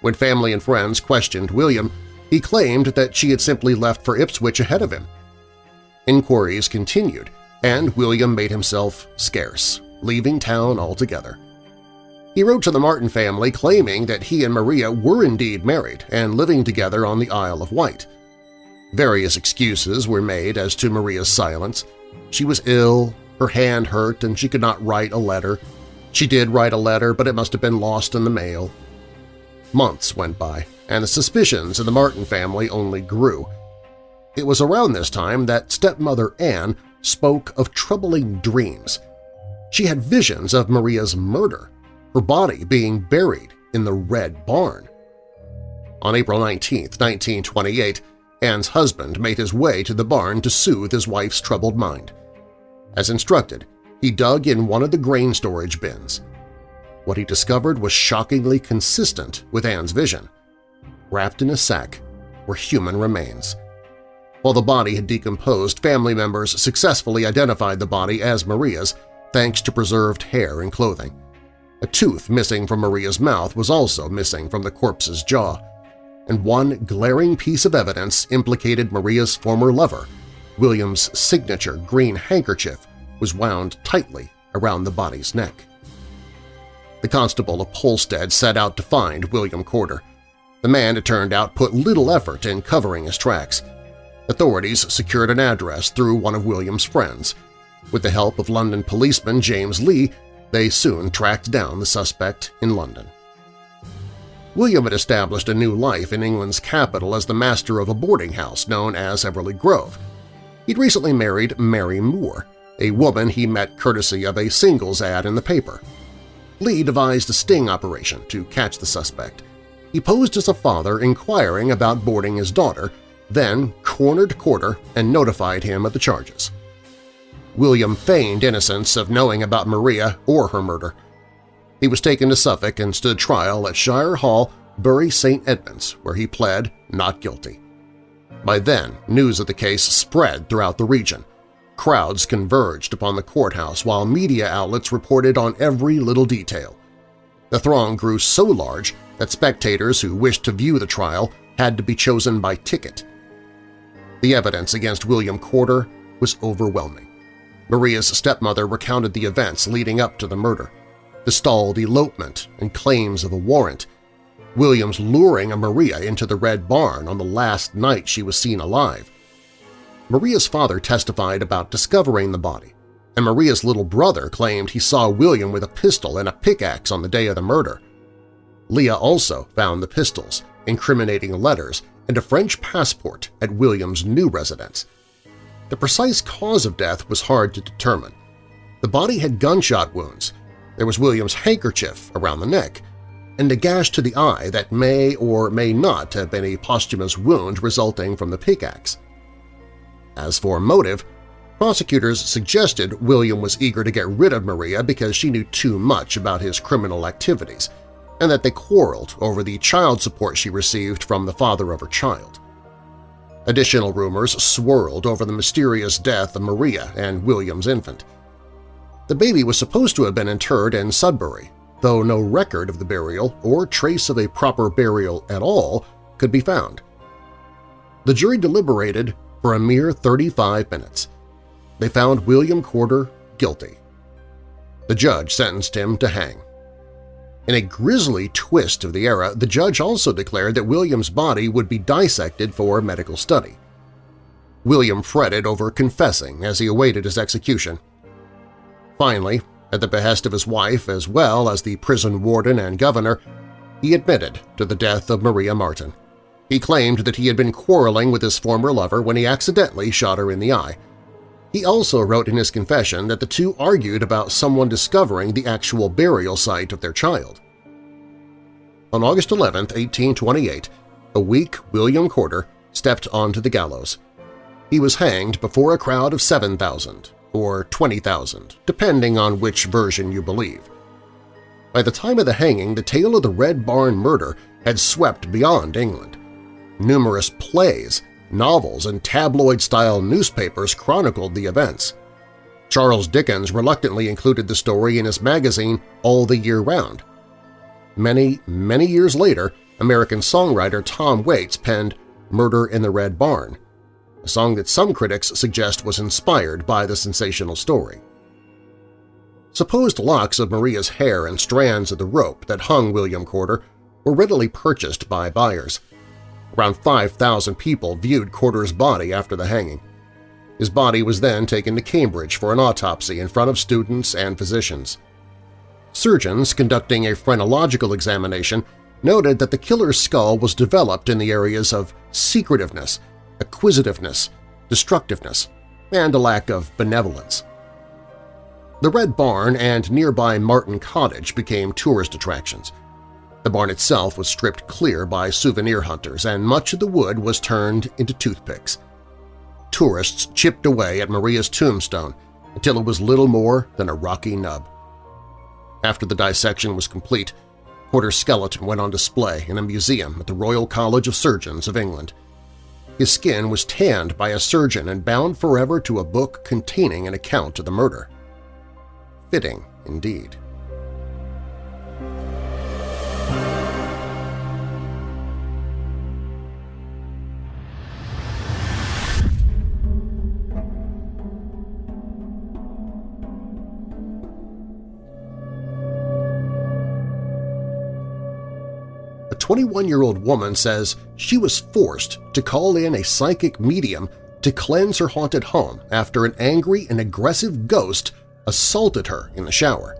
When family and friends questioned William, he claimed that she had simply left for Ipswich ahead of him. Inquiries continued, and William made himself scarce, leaving town altogether. He wrote to the Marten family claiming that he and Maria were indeed married and living together on the Isle of Wight. Various excuses were made as to Maria's silence. She was ill, her hand hurt, and she could not write a letter. She did write a letter, but it must have been lost in the mail. Months went by, and the suspicions in the Marten family only grew. It was around this time that stepmother Anne spoke of troubling dreams. She had visions of Maria's murder, her body being buried in the Red Barn. On April 19, 1928, Anne's husband made his way to the barn to soothe his wife's troubled mind. As instructed, he dug in one of the grain storage bins. What he discovered was shockingly consistent with Anne's vision. Wrapped in a sack were human remains. While the body had decomposed, family members successfully identified the body as Maria's thanks to preserved hair and clothing. A tooth missing from Maria's mouth was also missing from the corpse's jaw, and one glaring piece of evidence implicated Maria's former lover. William's signature green handkerchief was wound tightly around the body's neck. The constable of Polstead set out to find William Corder. The man, it turned out, put little effort in covering his tracks. Authorities secured an address through one of William's friends. With the help of London policeman James Lee, they soon tracked down the suspect in London. William had established a new life in England's capital as the master of a boarding house known as Everly Grove. He'd recently married Mary Moore, a woman he met courtesy of a singles ad in the paper. Lee devised a sting operation to catch the suspect. He posed as a father inquiring about boarding his daughter, then cornered Corder and notified him of the charges. William feigned innocence of knowing about Maria or her murder. He was taken to Suffolk and stood trial at Shire Hall, Bury St. Edmunds, where he pled not guilty. By then, news of the case spread throughout the region. Crowds converged upon the courthouse while media outlets reported on every little detail. The throng grew so large that spectators who wished to view the trial had to be chosen by ticket. The evidence against William Corder was overwhelming. Maria's stepmother recounted the events leading up to the murder, the stalled elopement and claims of a warrant, Williams luring a Maria into the Red Barn on the last night she was seen alive. Maria's father testified about discovering the body, and Maria's little brother claimed he saw William with a pistol and a pickaxe on the day of the murder. Lee also found the pistols, incriminating letters, and a French passport at William's new residence. The precise cause of death was hard to determine. The body had gunshot wounds, there was William's handkerchief around the neck, and a gash to the eye that may or may not have been a posthumous wound resulting from the pickaxe. As for motive, prosecutors suggested William was eager to get rid of Maria because she knew too much about his criminal activities, and that they quarreled over the child support she received from the father of her child. Additional rumors swirled over the mysterious death of Maria and William's infant. The baby was supposed to have been interred in Sudbury, though no record of the burial or trace of a proper burial at all could be found. The jury deliberated for a mere 35 minutes. They found William Corder guilty. The judge sentenced him to hang. In a grisly twist of the era, the judge also declared that William's body would be dissected for medical study. William fretted over confessing as he awaited his execution. Finally, at the behest of his wife as well as the prison warden and governor, he admitted to the death of Maria Marten. He claimed that he had been quarreling with his former lover when he accidentally shot her in the eye. He also wrote in his confession that the two argued about someone discovering the actual burial site of their child. On August 11, 1828, a weak William Corder stepped onto the gallows. He was hanged before a crowd of 7,000, or 20,000, depending on which version you believe. By the time of the hanging, the tale of the Red Barn murder had swept beyond England. Numerous plays, novels, and tabloid-style newspapers chronicled the events. Charles Dickens reluctantly included the story in his magazine All the Year Round. Many, many years later, American songwriter Tom Waits penned Murder in the Red Barn, a song that some critics suggest was inspired by the sensational story. Supposed locks of Maria's hair and strands of the rope that hung William Corder were readily purchased by buyers. Around 5,000 people viewed Corder's body after the hanging. His body was then taken to Cambridge for an autopsy in front of students and physicians. Surgeons conducting a phrenological examination noted that the killer's skull was developed in the areas of secretiveness, acquisitiveness, destructiveness, and a lack of benevolence. The Red Barn and nearby Marten Cottage became tourist attractions. The barn itself was stripped clear by souvenir hunters, and much of the wood was turned into toothpicks. Tourists chipped away at Maria's tombstone until it was little more than a rocky nub. After the dissection was complete, Corder's skeleton went on display in a museum at the Royal College of Surgeons of England. His skin was tanned by a surgeon and bound forever to a book containing an account of the murder. Fitting, indeed. 21-year-old woman says she was forced to call in a psychic medium to cleanse her haunted home after an angry and aggressive ghost assaulted her in the shower.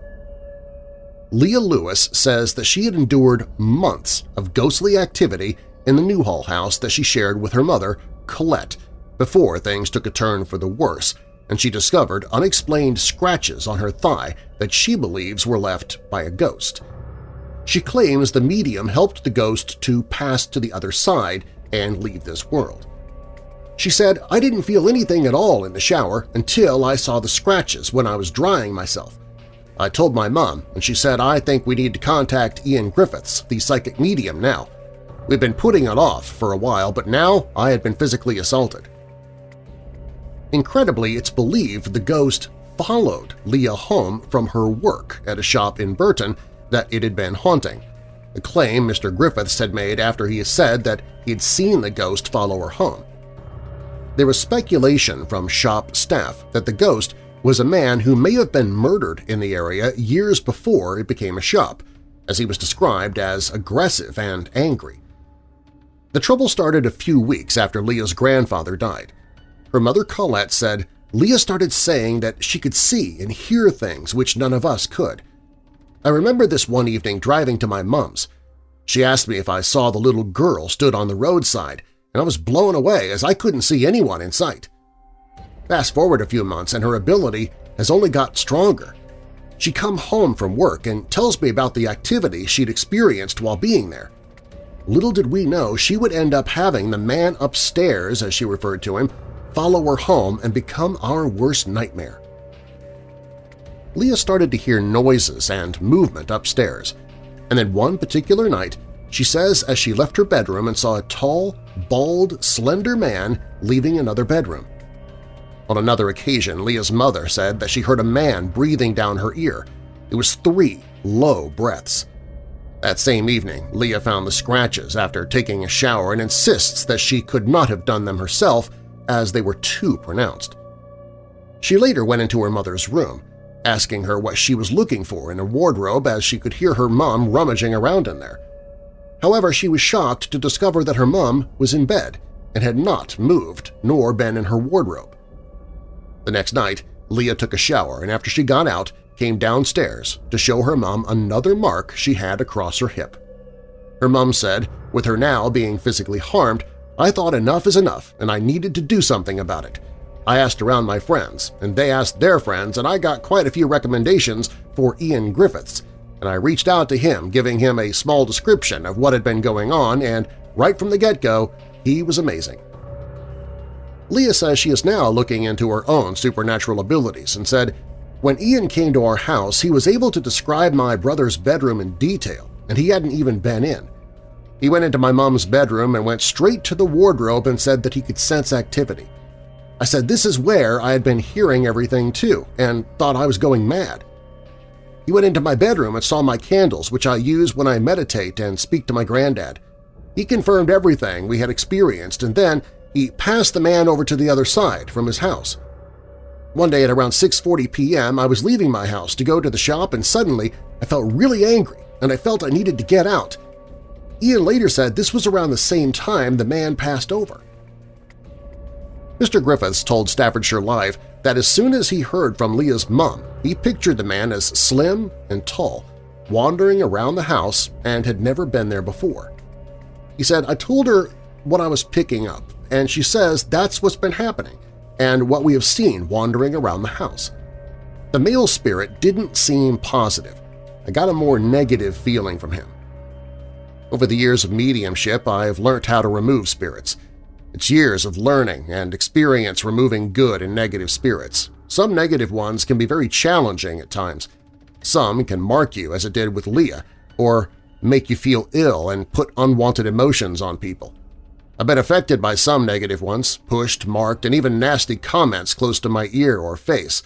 Leah Lewis says that she had endured months of ghostly activity in the Newhall house that she shared with her mother, Colette, before things took a turn for the worse and she discovered unexplained scratches on her thigh that she believes were left by a ghost. She claims the medium helped the ghost to pass to the other side and leave this world. She said, I didn't feel anything at all in the shower until I saw the scratches when I was drying myself. I told my mom, and she said, I think we need to contact Ian Griffiths, the psychic medium, now. We've been putting it off for a while, but now I had been physically assaulted. Incredibly, it's believed the ghost followed Leah home from her work at a shop in Burton that it had been haunting, a claim Mr. Griffiths had made after he said that he'd seen the ghost follow her home. There was speculation from shop staff that the ghost was a man who may have been murdered in the area years before it became a shop, as he was described as aggressive and angry. The trouble started a few weeks after Leah's grandfather died. Her mother Colette said Leah started saying that she could see and hear things which none of us could. I remember this one evening driving to my mom's. She asked me if I saw the little girl stood on the roadside, and I was blown away as I couldn't see anyone in sight. Fast forward a few months and her ability has only got stronger. She come home from work and tells me about the activity she'd experienced while being there. Little did we know she would end up having the man upstairs, as she referred to him, follow her home and become our worst nightmare. Leah started to hear noises and movement upstairs, and then one particular night she says as she left her bedroom and saw a tall, bald, slender man leaving another bedroom. On another occasion, Leah's mother said that she heard a man breathing down her ear. It was three low breaths. That same evening, Leah found the scratches after taking a shower and insists that she could not have done them herself as they were too pronounced. She later went into her mother's room, asking her what she was looking for in a wardrobe as she could hear her mom rummaging around in there. However, she was shocked to discover that her mom was in bed, and had not moved nor been in her wardrobe. The next night, Leah took a shower and after she got out, came downstairs to show her mom another mark she had across her hip. Her mom said, with her now being physically harmed, I thought enough is enough and I needed to do something about it. I asked around my friends, and they asked their friends, and I got quite a few recommendations for Ian Griffiths, and I reached out to him giving him a small description of what had been going on, and right from the get-go, he was amazing. Leah says she is now looking into her own supernatural abilities and said, When Ian came to our house, he was able to describe my brother's bedroom in detail, and he hadn't even been in. He went into my mom's bedroom and went straight to the wardrobe and said that he could sense activity. I said this is where I had been hearing everything too and thought I was going mad. He went into my bedroom and saw my candles, which I use when I meditate and speak to my granddad. He confirmed everything we had experienced, and then he passed the man over to the other side from his house. One day at around 6.40 p.m., I was leaving my house to go to the shop and suddenly I felt really angry and I felt I needed to get out. Ian later said this was around the same time the man passed over. Mr. Griffiths told Staffordshire Live that as soon as he heard from Leah's mum, he pictured the man as slim and tall, wandering around the house and had never been there before. He said, I told her what I was picking up, and she says that's what's been happening and what we have seen wandering around the house. The male spirit didn't seem positive. I got a more negative feeling from him. Over the years of mediumship, I have learnt how to remove spirits – it's years of learning and experience removing good and negative spirits. Some negative ones can be very challenging at times. Some can mark you, as it did with Leah, or make you feel ill and put unwanted emotions on people. I've been affected by some negative ones, pushed, marked, and even nasty comments close to my ear or face,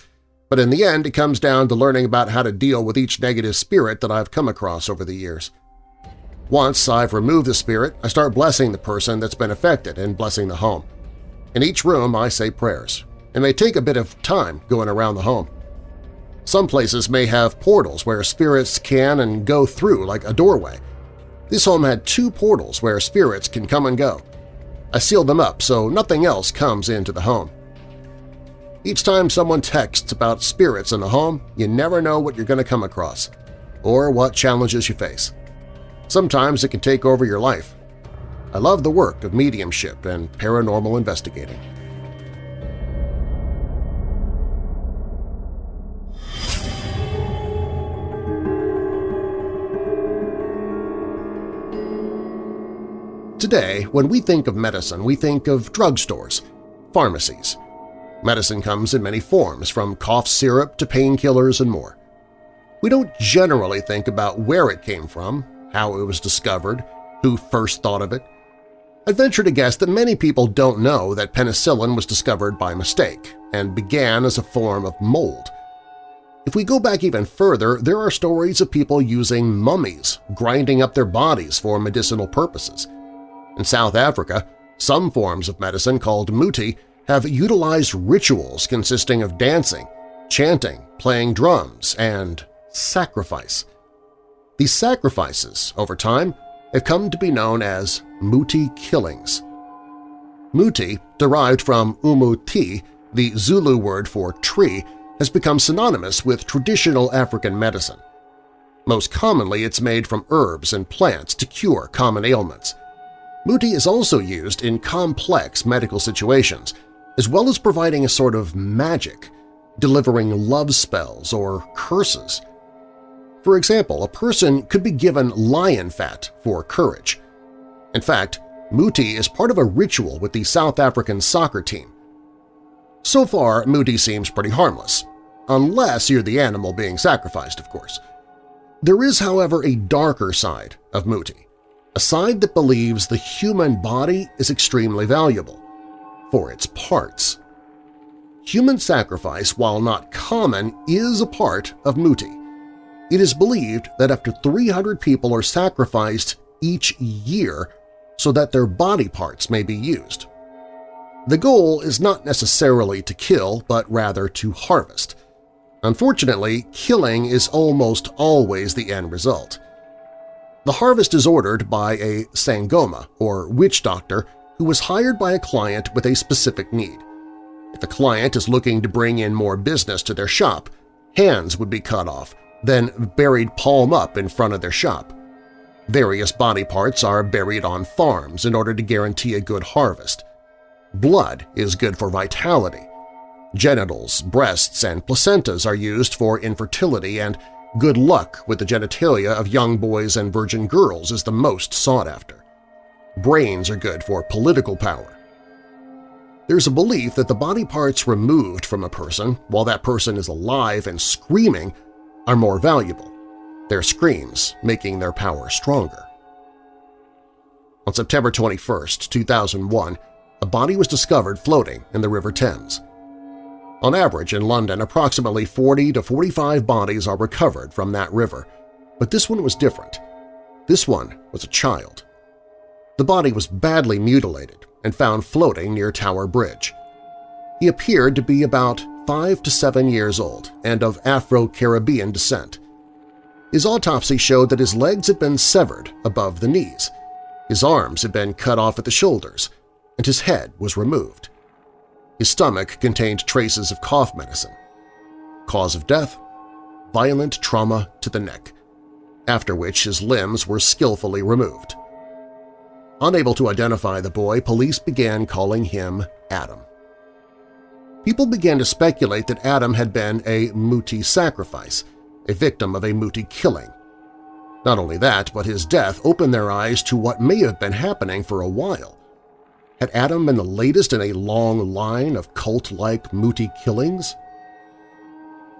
but in the end it comes down to learning about how to deal with each negative spirit that I've come across over the years. Once I've removed the spirit, I start blessing the person that's been affected and blessing the home. In each room I say prayers. It may take a bit of time going around the home. Some places may have portals where spirits can and go through like a doorway. This home had two portals where spirits can come and go. I sealed them up so nothing else comes into the home. Each time someone texts about spirits in the home, you never know what you're going to come across or what challenges you face. Sometimes it can take over your life. I love the work of mediumship and paranormal investigating. Today, when we think of medicine, we think of drugstores, pharmacies. Medicine comes in many forms, from cough syrup to painkillers and more. We don't generally think about where it came from, how it was discovered, who first thought of it. I'd venture to guess that many people don't know that penicillin was discovered by mistake and began as a form of mold. If we go back even further, there are stories of people using mummies, grinding up their bodies for medicinal purposes. In South Africa, some forms of medicine called muti have utilized rituals consisting of dancing, chanting, playing drums, and sacrifice. These sacrifices, over time, have come to be known as Muti killings. Muti, derived from umuti, the Zulu word for tree, has become synonymous with traditional African medicine. Most commonly, it's made from herbs and plants to cure common ailments. Muti is also used in complex medical situations, as well as providing a sort of magic, delivering love spells or curses. For example, a person could be given lion fat for courage. In fact, Muti is part of a ritual with the South African soccer team. So far, Muti seems pretty harmless, unless you're the animal being sacrificed, of course. There is, however, a darker side of Muti, a side that believes the human body is extremely valuable for its parts. Human sacrifice, while not common, is a part of Muti. It is believed that up to 300 people are sacrificed each year so that their body parts may be used. The goal is not necessarily to kill, but rather to harvest. Unfortunately, killing is almost always the end result. The harvest is ordered by a sangoma, or witch doctor, who was hired by a client with a specific need. If the client is looking to bring in more business to their shop, hands would be cut off, then buried palm up in front of their shop. Various body parts are buried on farms in order to guarantee a good harvest. Blood is good for vitality. Genitals, breasts, and placentas are used for infertility and good luck with the genitalia of young boys and virgin girls is the most sought after. Brains are good for political power. There's a belief that the body parts removed from a person while that person is alive and screaming are more valuable, their screams making their power stronger. On September 21, 2001, a body was discovered floating in the River Thames. On average, in London, approximately 40 to 45 bodies are recovered from that river, but this one was different. This one was a child. The body was badly mutilated and found floating near Tower Bridge. He appeared to be about five to seven years old and of Afro-Caribbean descent. His autopsy showed that his legs had been severed above the knees, his arms had been cut off at the shoulders, and his head was removed. His stomach contained traces of cough medicine. Cause of death? Violent trauma to the neck, after which his limbs were skillfully removed. Unable to identify the boy, police began calling him Adam. People began to speculate that Adam had been a Muti sacrifice, a victim of a Muti killing. Not only that, but his death opened their eyes to what may have been happening for a while. Had Adam been the latest in a long line of cult-like Muti killings?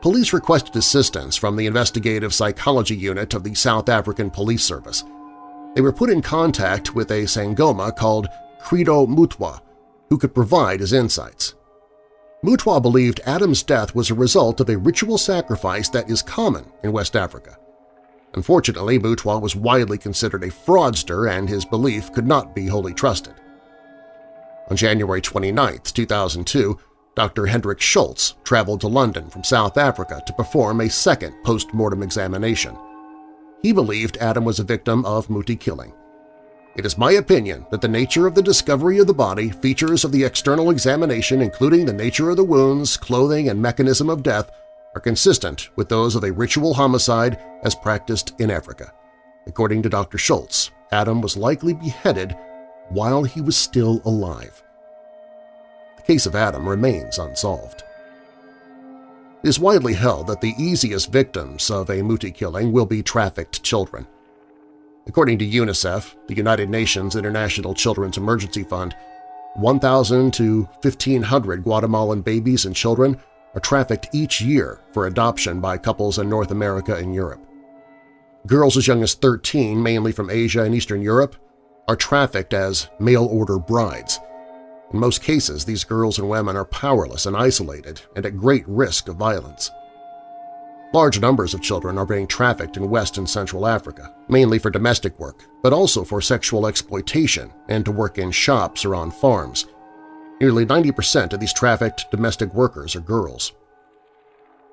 Police requested assistance from the Investigative Psychology Unit of the South African Police Service. They were put in contact with a Sangoma called Credo Mutwa, who could provide his insights. Mutwa believed Adam's death was a result of a ritual sacrifice that is common in West Africa. Unfortunately, Mutwa was widely considered a fraudster and his belief could not be wholly trusted. On January 29, 2002, Dr. Hendrik Scholtz traveled to London from South Africa to perform a second post-mortem examination. He believed Adam was a victim of Muti killing. It is my opinion that the nature of the discovery of the body, features of the external examination including the nature of the wounds, clothing, and mechanism of death are consistent with those of a ritual homicide as practiced in Africa. According to Dr. Scholtz, Adam was likely beheaded while he was still alive. The case of Adam remains unsolved. It is widely held that the easiest victims of a Muti killing will be trafficked children. According to UNICEF, the United Nations International Children's Emergency Fund, 1,000 to 1,500 Guatemalan babies and children are trafficked each year for adoption by couples in North America and Europe. Girls as young as 13, mainly from Asia and Eastern Europe, are trafficked as mail-order brides – in most cases, these girls and women are powerless and isolated and at great risk of violence. Large numbers of children are being trafficked in West and Central Africa, mainly for domestic work, but also for sexual exploitation and to work in shops or on farms. Nearly 90% of these trafficked domestic workers are girls.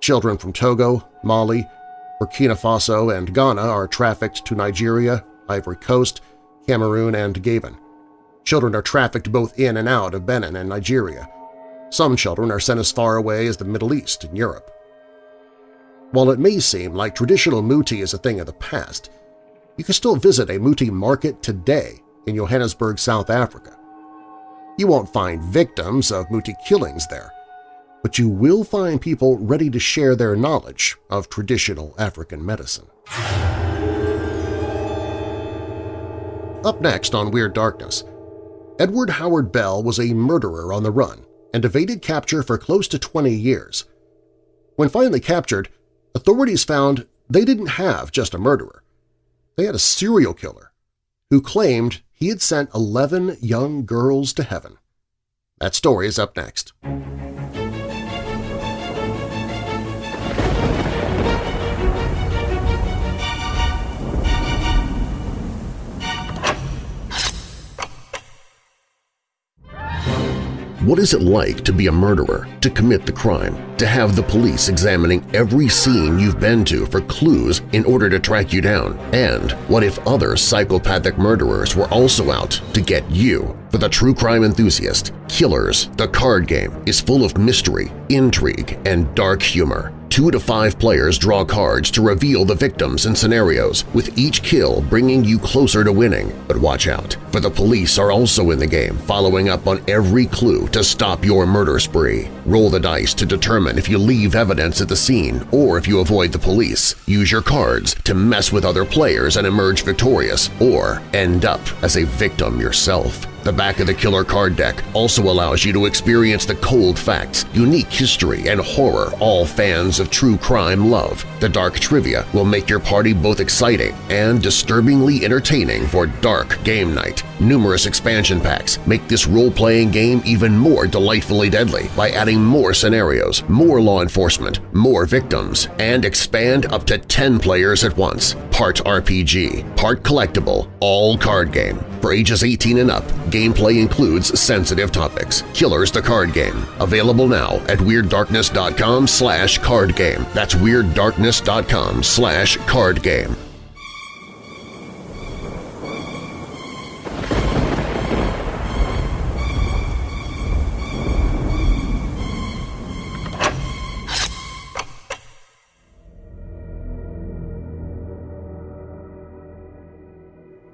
Children from Togo, Mali, Burkina Faso, and Ghana are trafficked to Nigeria, Ivory Coast, Cameroon, and Gabon. Children are trafficked both in and out of Benin and Nigeria. Some children are sent as far away as the Middle East and Europe. While it may seem like traditional Muti is a thing of the past, you can still visit a Muti market today in Johannesburg, South Africa. You won't find victims of Muti killings there, but you will find people ready to share their knowledge of traditional African medicine. Up next on Weird Darkness, Edward Harold Bell was a murderer on the run and evaded capture for close to 20 years. When finally captured, authorities found they didn't have just a murderer. They had a serial killer who claimed he had sent 11 young girls to heaven. That story is up next. What is it like to be a murderer, to commit the crime, to have the police examining every scene you've been to for clues in order to track you down? And what if other psychopathic murderers were also out to get you? For the true crime enthusiast, Killers, the card game, is full of mystery, intrigue, and dark humor. Two to five players draw cards to reveal the victims and scenarios, with each kill bringing you closer to winning. But watch out, for the police are also in the game, following up on every clue to stop your murder spree. Roll the dice to determine if you leave evidence at the scene or if you avoid the police. Use your cards to mess with other players and emerge victorious, or end up as a victim yourself. The back of the killer card deck also allows you to experience the cold facts, unique history, and horror all fans of true crime love. The dark trivia will make your party both exciting and disturbingly entertaining for dark game night. Numerous expansion packs make this role-playing game even more delightfully deadly by adding more scenarios, more law enforcement, more victims, and expand up to 10 players at once. Part RPG, part collectible, all card game. For ages 18 and up, gameplay includes sensitive topics. Killers the Card Game. Available now at WeirdDarkness.com slash card game. That's WeirdDarkness.com slash card game.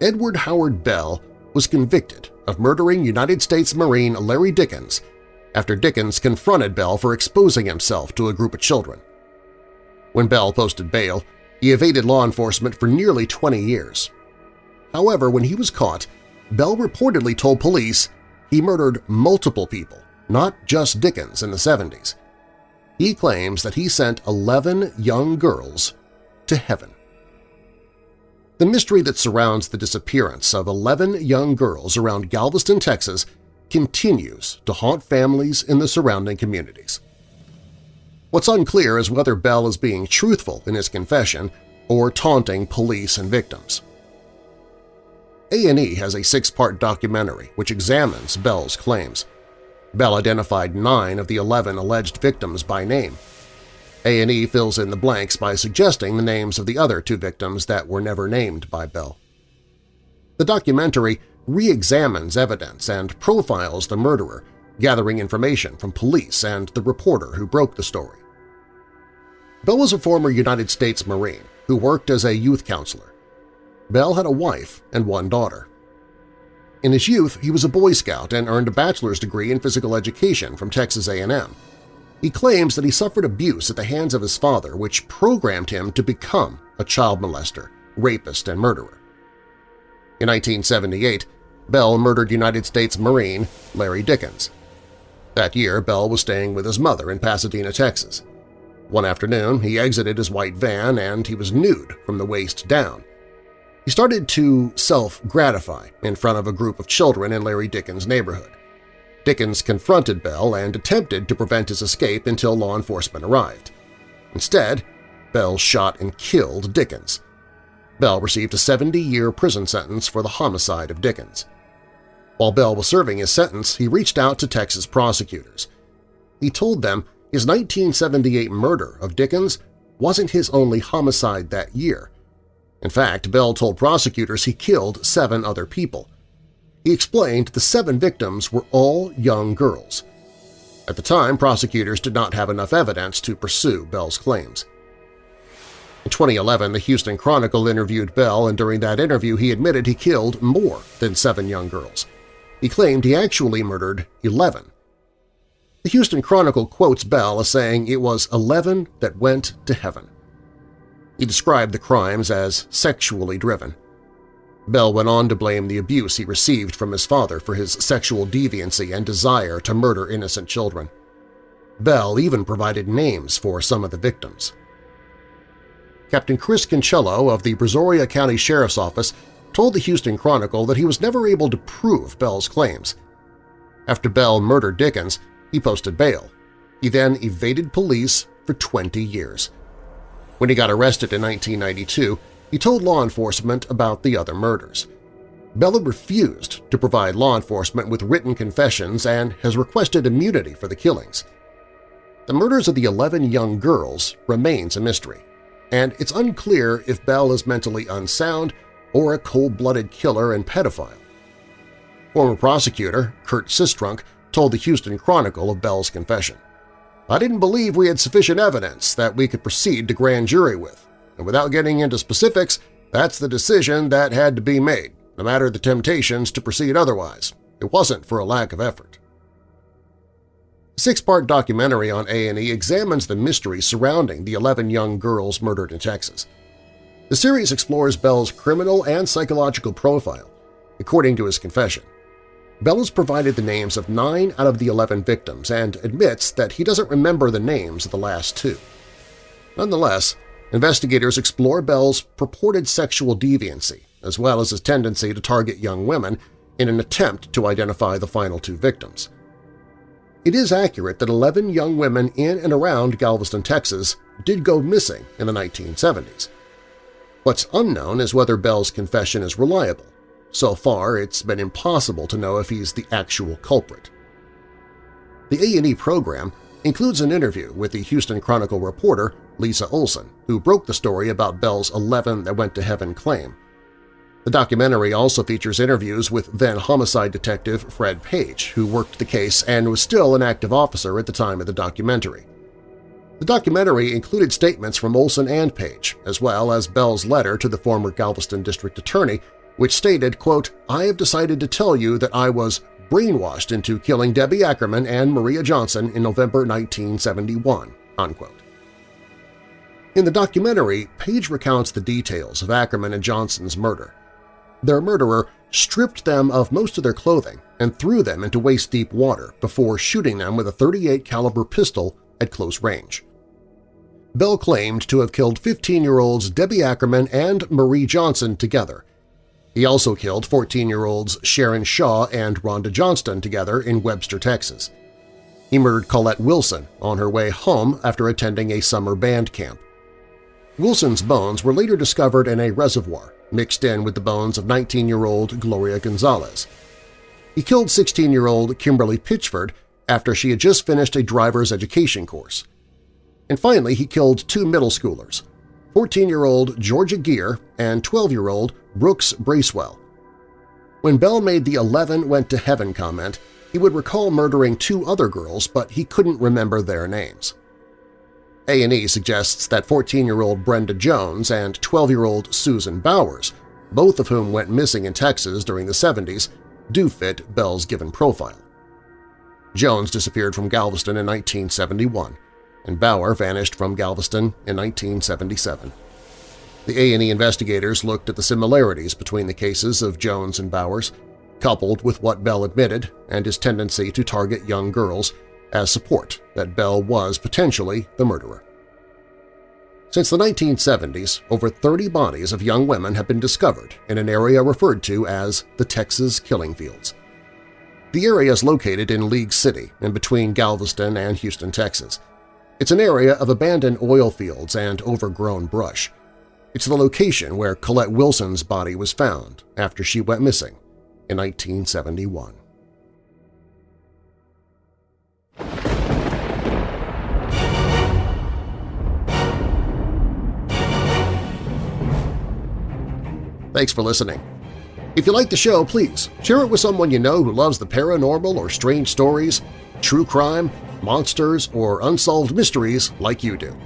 Edward Harold Bell was convicted of murdering United States Marine Larry Dickens after Dickens confronted Bell for exposing himself to a group of children. When Bell posted bail, he evaded law enforcement for nearly 20 years. However, when he was caught, Bell reportedly told police he murdered multiple people, not just Dickens in the 70s. He claims that he sent 11 young girls to heaven. The mystery that surrounds the disappearance of 11 young girls around Galveston, Texas continues to haunt families in the surrounding communities. What's unclear is whether Bell is being truthful in his confession or taunting police and victims. A&E has a six-part documentary which examines Bell's claims. Bell identified nine of the 11 alleged victims by name, a&E fills in the blanks by suggesting the names of the other two victims that were never named by Bell. The documentary re-examines evidence and profiles the murderer, gathering information from police and the reporter who broke the story. Bell was a former United States Marine who worked as a youth counselor. Bell had a wife and one daughter. In his youth, he was a Boy Scout and earned a bachelor's degree in physical education from Texas A&M. He claims that he suffered abuse at the hands of his father which programmed him to become a child molester, rapist, and murderer. In 1978, Bell murdered United States Marine Larry Dickens. That year, Bell was staying with his mother in Pasadena, Texas. One afternoon, he exited his white van and he was nude from the waist down. He started to self-gratify in front of a group of children in Larry Dickens' neighborhood. Dickens confronted Bell and attempted to prevent his escape until law enforcement arrived. Instead, Bell shot and killed Dickens. Bell received a 70-year prison sentence for the homicide of Dickens. While Bell was serving his sentence, he reached out to Texas prosecutors. He told them his 1978 murder of Dickens wasn't his only homicide that year. In fact, Bell told prosecutors he killed seven other people, he explained the seven victims were all young girls. At the time, prosecutors did not have enough evidence to pursue Bell's claims. In 2011, the Houston Chronicle interviewed Bell, and during that interview he admitted he killed more than seven young girls. He claimed he actually murdered 11. The Houston Chronicle quotes Bell as saying it was 11 that went to heaven. He described the crimes as sexually driven. Bell went on to blame the abuse he received from his father for his sexual deviancy and desire to murder innocent children. Bell even provided names for some of the victims. Captain Chris Cancello of the Brazoria County Sheriff's Office told the Houston Chronicle that he was never able to prove Bell's claims. After Bell murdered Dickens, he posted bail. He then evaded police for 20 years. When he got arrested in 1992, he told law enforcement about the other murders. Bella refused to provide law enforcement with written confessions and has requested immunity for the killings. The murders of the 11 young girls remains a mystery, and it's unclear if Bell is mentally unsound or a cold-blooded killer and pedophile. Former prosecutor Kurt Sistrunk told the Houston Chronicle of Bell's confession. I didn't believe we had sufficient evidence that we could proceed to grand jury with, and without getting into specifics, that's the decision that had to be made, no matter the temptations to proceed otherwise. It wasn't for a lack of effort. A six-part documentary on A&E examines the mystery surrounding the 11 young girls murdered in Texas. The series explores Bell's criminal and psychological profile, according to his confession. Bell has provided the names of nine out of the 11 victims and admits that he doesn't remember the names of the last two. Nonetheless, investigators explore Bell's purported sexual deviancy as well as his tendency to target young women in an attempt to identify the final two victims. It is accurate that 11 young women in and around Galveston, Texas did go missing in the 1970s. What's unknown is whether Bell's confession is reliable, so far, it's been impossible to know if he's the actual culprit. The A&E program includes an interview with the Houston Chronicle reporter Lisa Olson, who broke the story about Bell's 11 that went to heaven claim. The documentary also features interviews with then homicide detective Fred Page, who worked the case and was still an active officer at the time of the documentary. The documentary included statements from Olson and Page, as well as Bell's letter to the former Galveston District Attorney which stated, quote, I have decided to tell you that I was brainwashed into killing Debbie Ackerman and Maria Johnson in November 1971." Unquote. In the documentary, Page recounts the details of Ackerman and Johnson's murder. Their murderer stripped them of most of their clothing and threw them into waist-deep water before shooting them with a 38 caliber pistol at close range. Bell claimed to have killed 15-year-olds Debbie Ackerman and Marie Johnson together he also killed 14-year-olds Sharon Shaw and Rhonda Johnston together in Webster, Texas. He murdered Colette Wilson on her way home after attending a summer band camp. Wilson's bones were later discovered in a reservoir, mixed in with the bones of 19-year-old Gloria Gonzalez. He killed 16-year-old Kimberly Pitchford after she had just finished a driver's education course. And finally, he killed two middle schoolers, 14-year-old Georgia Geer and 12-year-old Brooks Bracewell. When Bell made the 11 went to heaven comment, he would recall murdering two other girls, but he couldn't remember their names. A&E suggests that 14-year-old Brenda Jones and 12-year-old Susan Bowers, both of whom went missing in Texas during the 70s, do fit Bell's given profile. Jones disappeared from Galveston in 1971 and Bauer vanished from Galveston in 1977. The A&E investigators looked at the similarities between the cases of Jones and Bowers, coupled with what Bell admitted and his tendency to target young girls, as support that Bell was potentially the murderer. Since the 1970s, over 30 bodies of young women have been discovered in an area referred to as the Texas Killing Fields. The area is located in League City in between Galveston and Houston, Texas. It's an area of abandoned oil fields and overgrown brush. It's the location where Colette Wilson's body was found after she went missing in 1971. Thanks for listening. If you like the show, please share it with someone you know who loves the paranormal or strange stories, true crime, monsters, or unsolved mysteries like you do.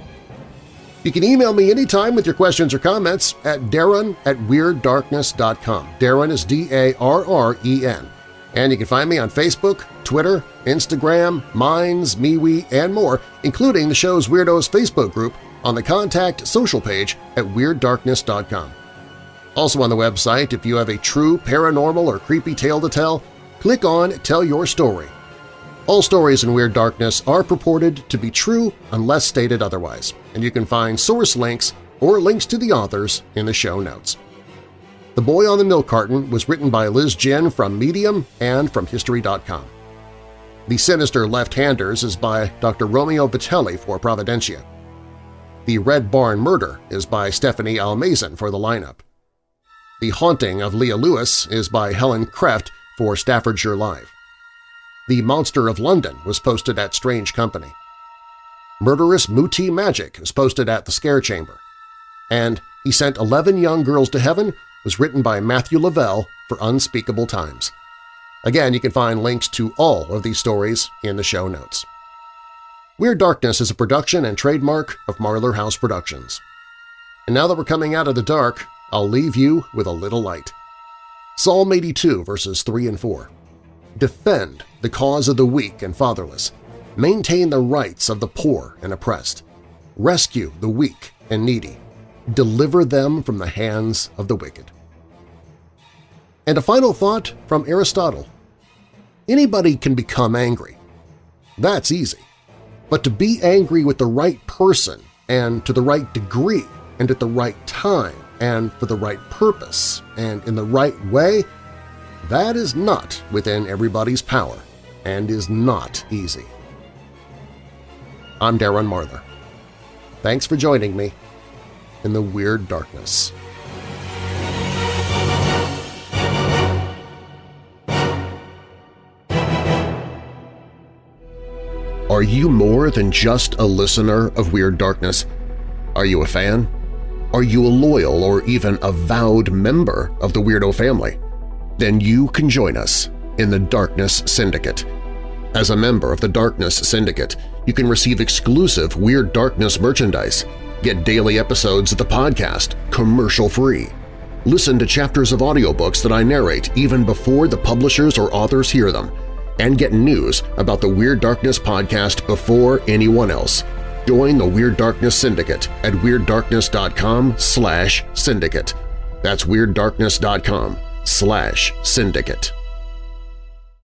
You can email me anytime with your questions or comments at darren at WeirdDarkness.com. Darren is D-A-R-R-E-N. And you can find me on Facebook, Twitter, Instagram, Minds, MeWe, and more, including the show's Weirdos Facebook group on the Contact social page at WeirdDarkness.com. Also on the website, if you have a true paranormal or creepy tale to tell, click on Tell Your Story all stories in Weird Darkness are purported to be true unless stated otherwise, and you can find source links or links to the authors in the show notes. The Boy on the Milk Carton was written by Liz Jin from Medium and from History.com. The Sinister Left-Handers is by Dr. Romeo Vitelli for Providentia. The Red Barn Murder is by Stephanie Almazan for the lineup. The Haunting of Leah Lewis is by Helen Kreft for Staffordshire Live. The Monster of London was posted at Strange Company. Murderous Muti Magic is posted at The Scare Chamber. And He Sent 11 Young Girls to Heaven was written by Matthew Lavelle for Unspeakable Times. Again, you can find links to all of these stories in the show notes. Weird Darkness is a production and trademark of Marlar House Productions. And now that we're coming out of the dark, I'll leave you with a little light. Psalm 82 verses 3 and 4. Defend the cause of the weak and fatherless. Maintain the rights of the poor and oppressed. Rescue the weak and needy. Deliver them from the hands of the wicked. And a final thought from Aristotle. Anybody can become angry. That's easy. But to be angry with the right person and to the right degree and at the right time and for the right purpose and in the right way, that is not within everybody's power and is not easy. I'm Darren Marlar. Thanks for joining me in the Weird Darkness. Are you more than just a listener of Weird Darkness? Are you a fan? Are you a loyal or even avowed member of the Weirdo family? Then you can join us in the Darkness Syndicate. As a member of the Darkness Syndicate, you can receive exclusive Weird Darkness merchandise, get daily episodes of the podcast commercial-free, listen to chapters of audiobooks that I narrate even before the publishers or authors hear them, and get news about the Weird Darkness podcast before anyone else. Join the Weird Darkness Syndicate at WeirdDarkness.com slash syndicate. That's WeirdDarkness.com slash syndicate.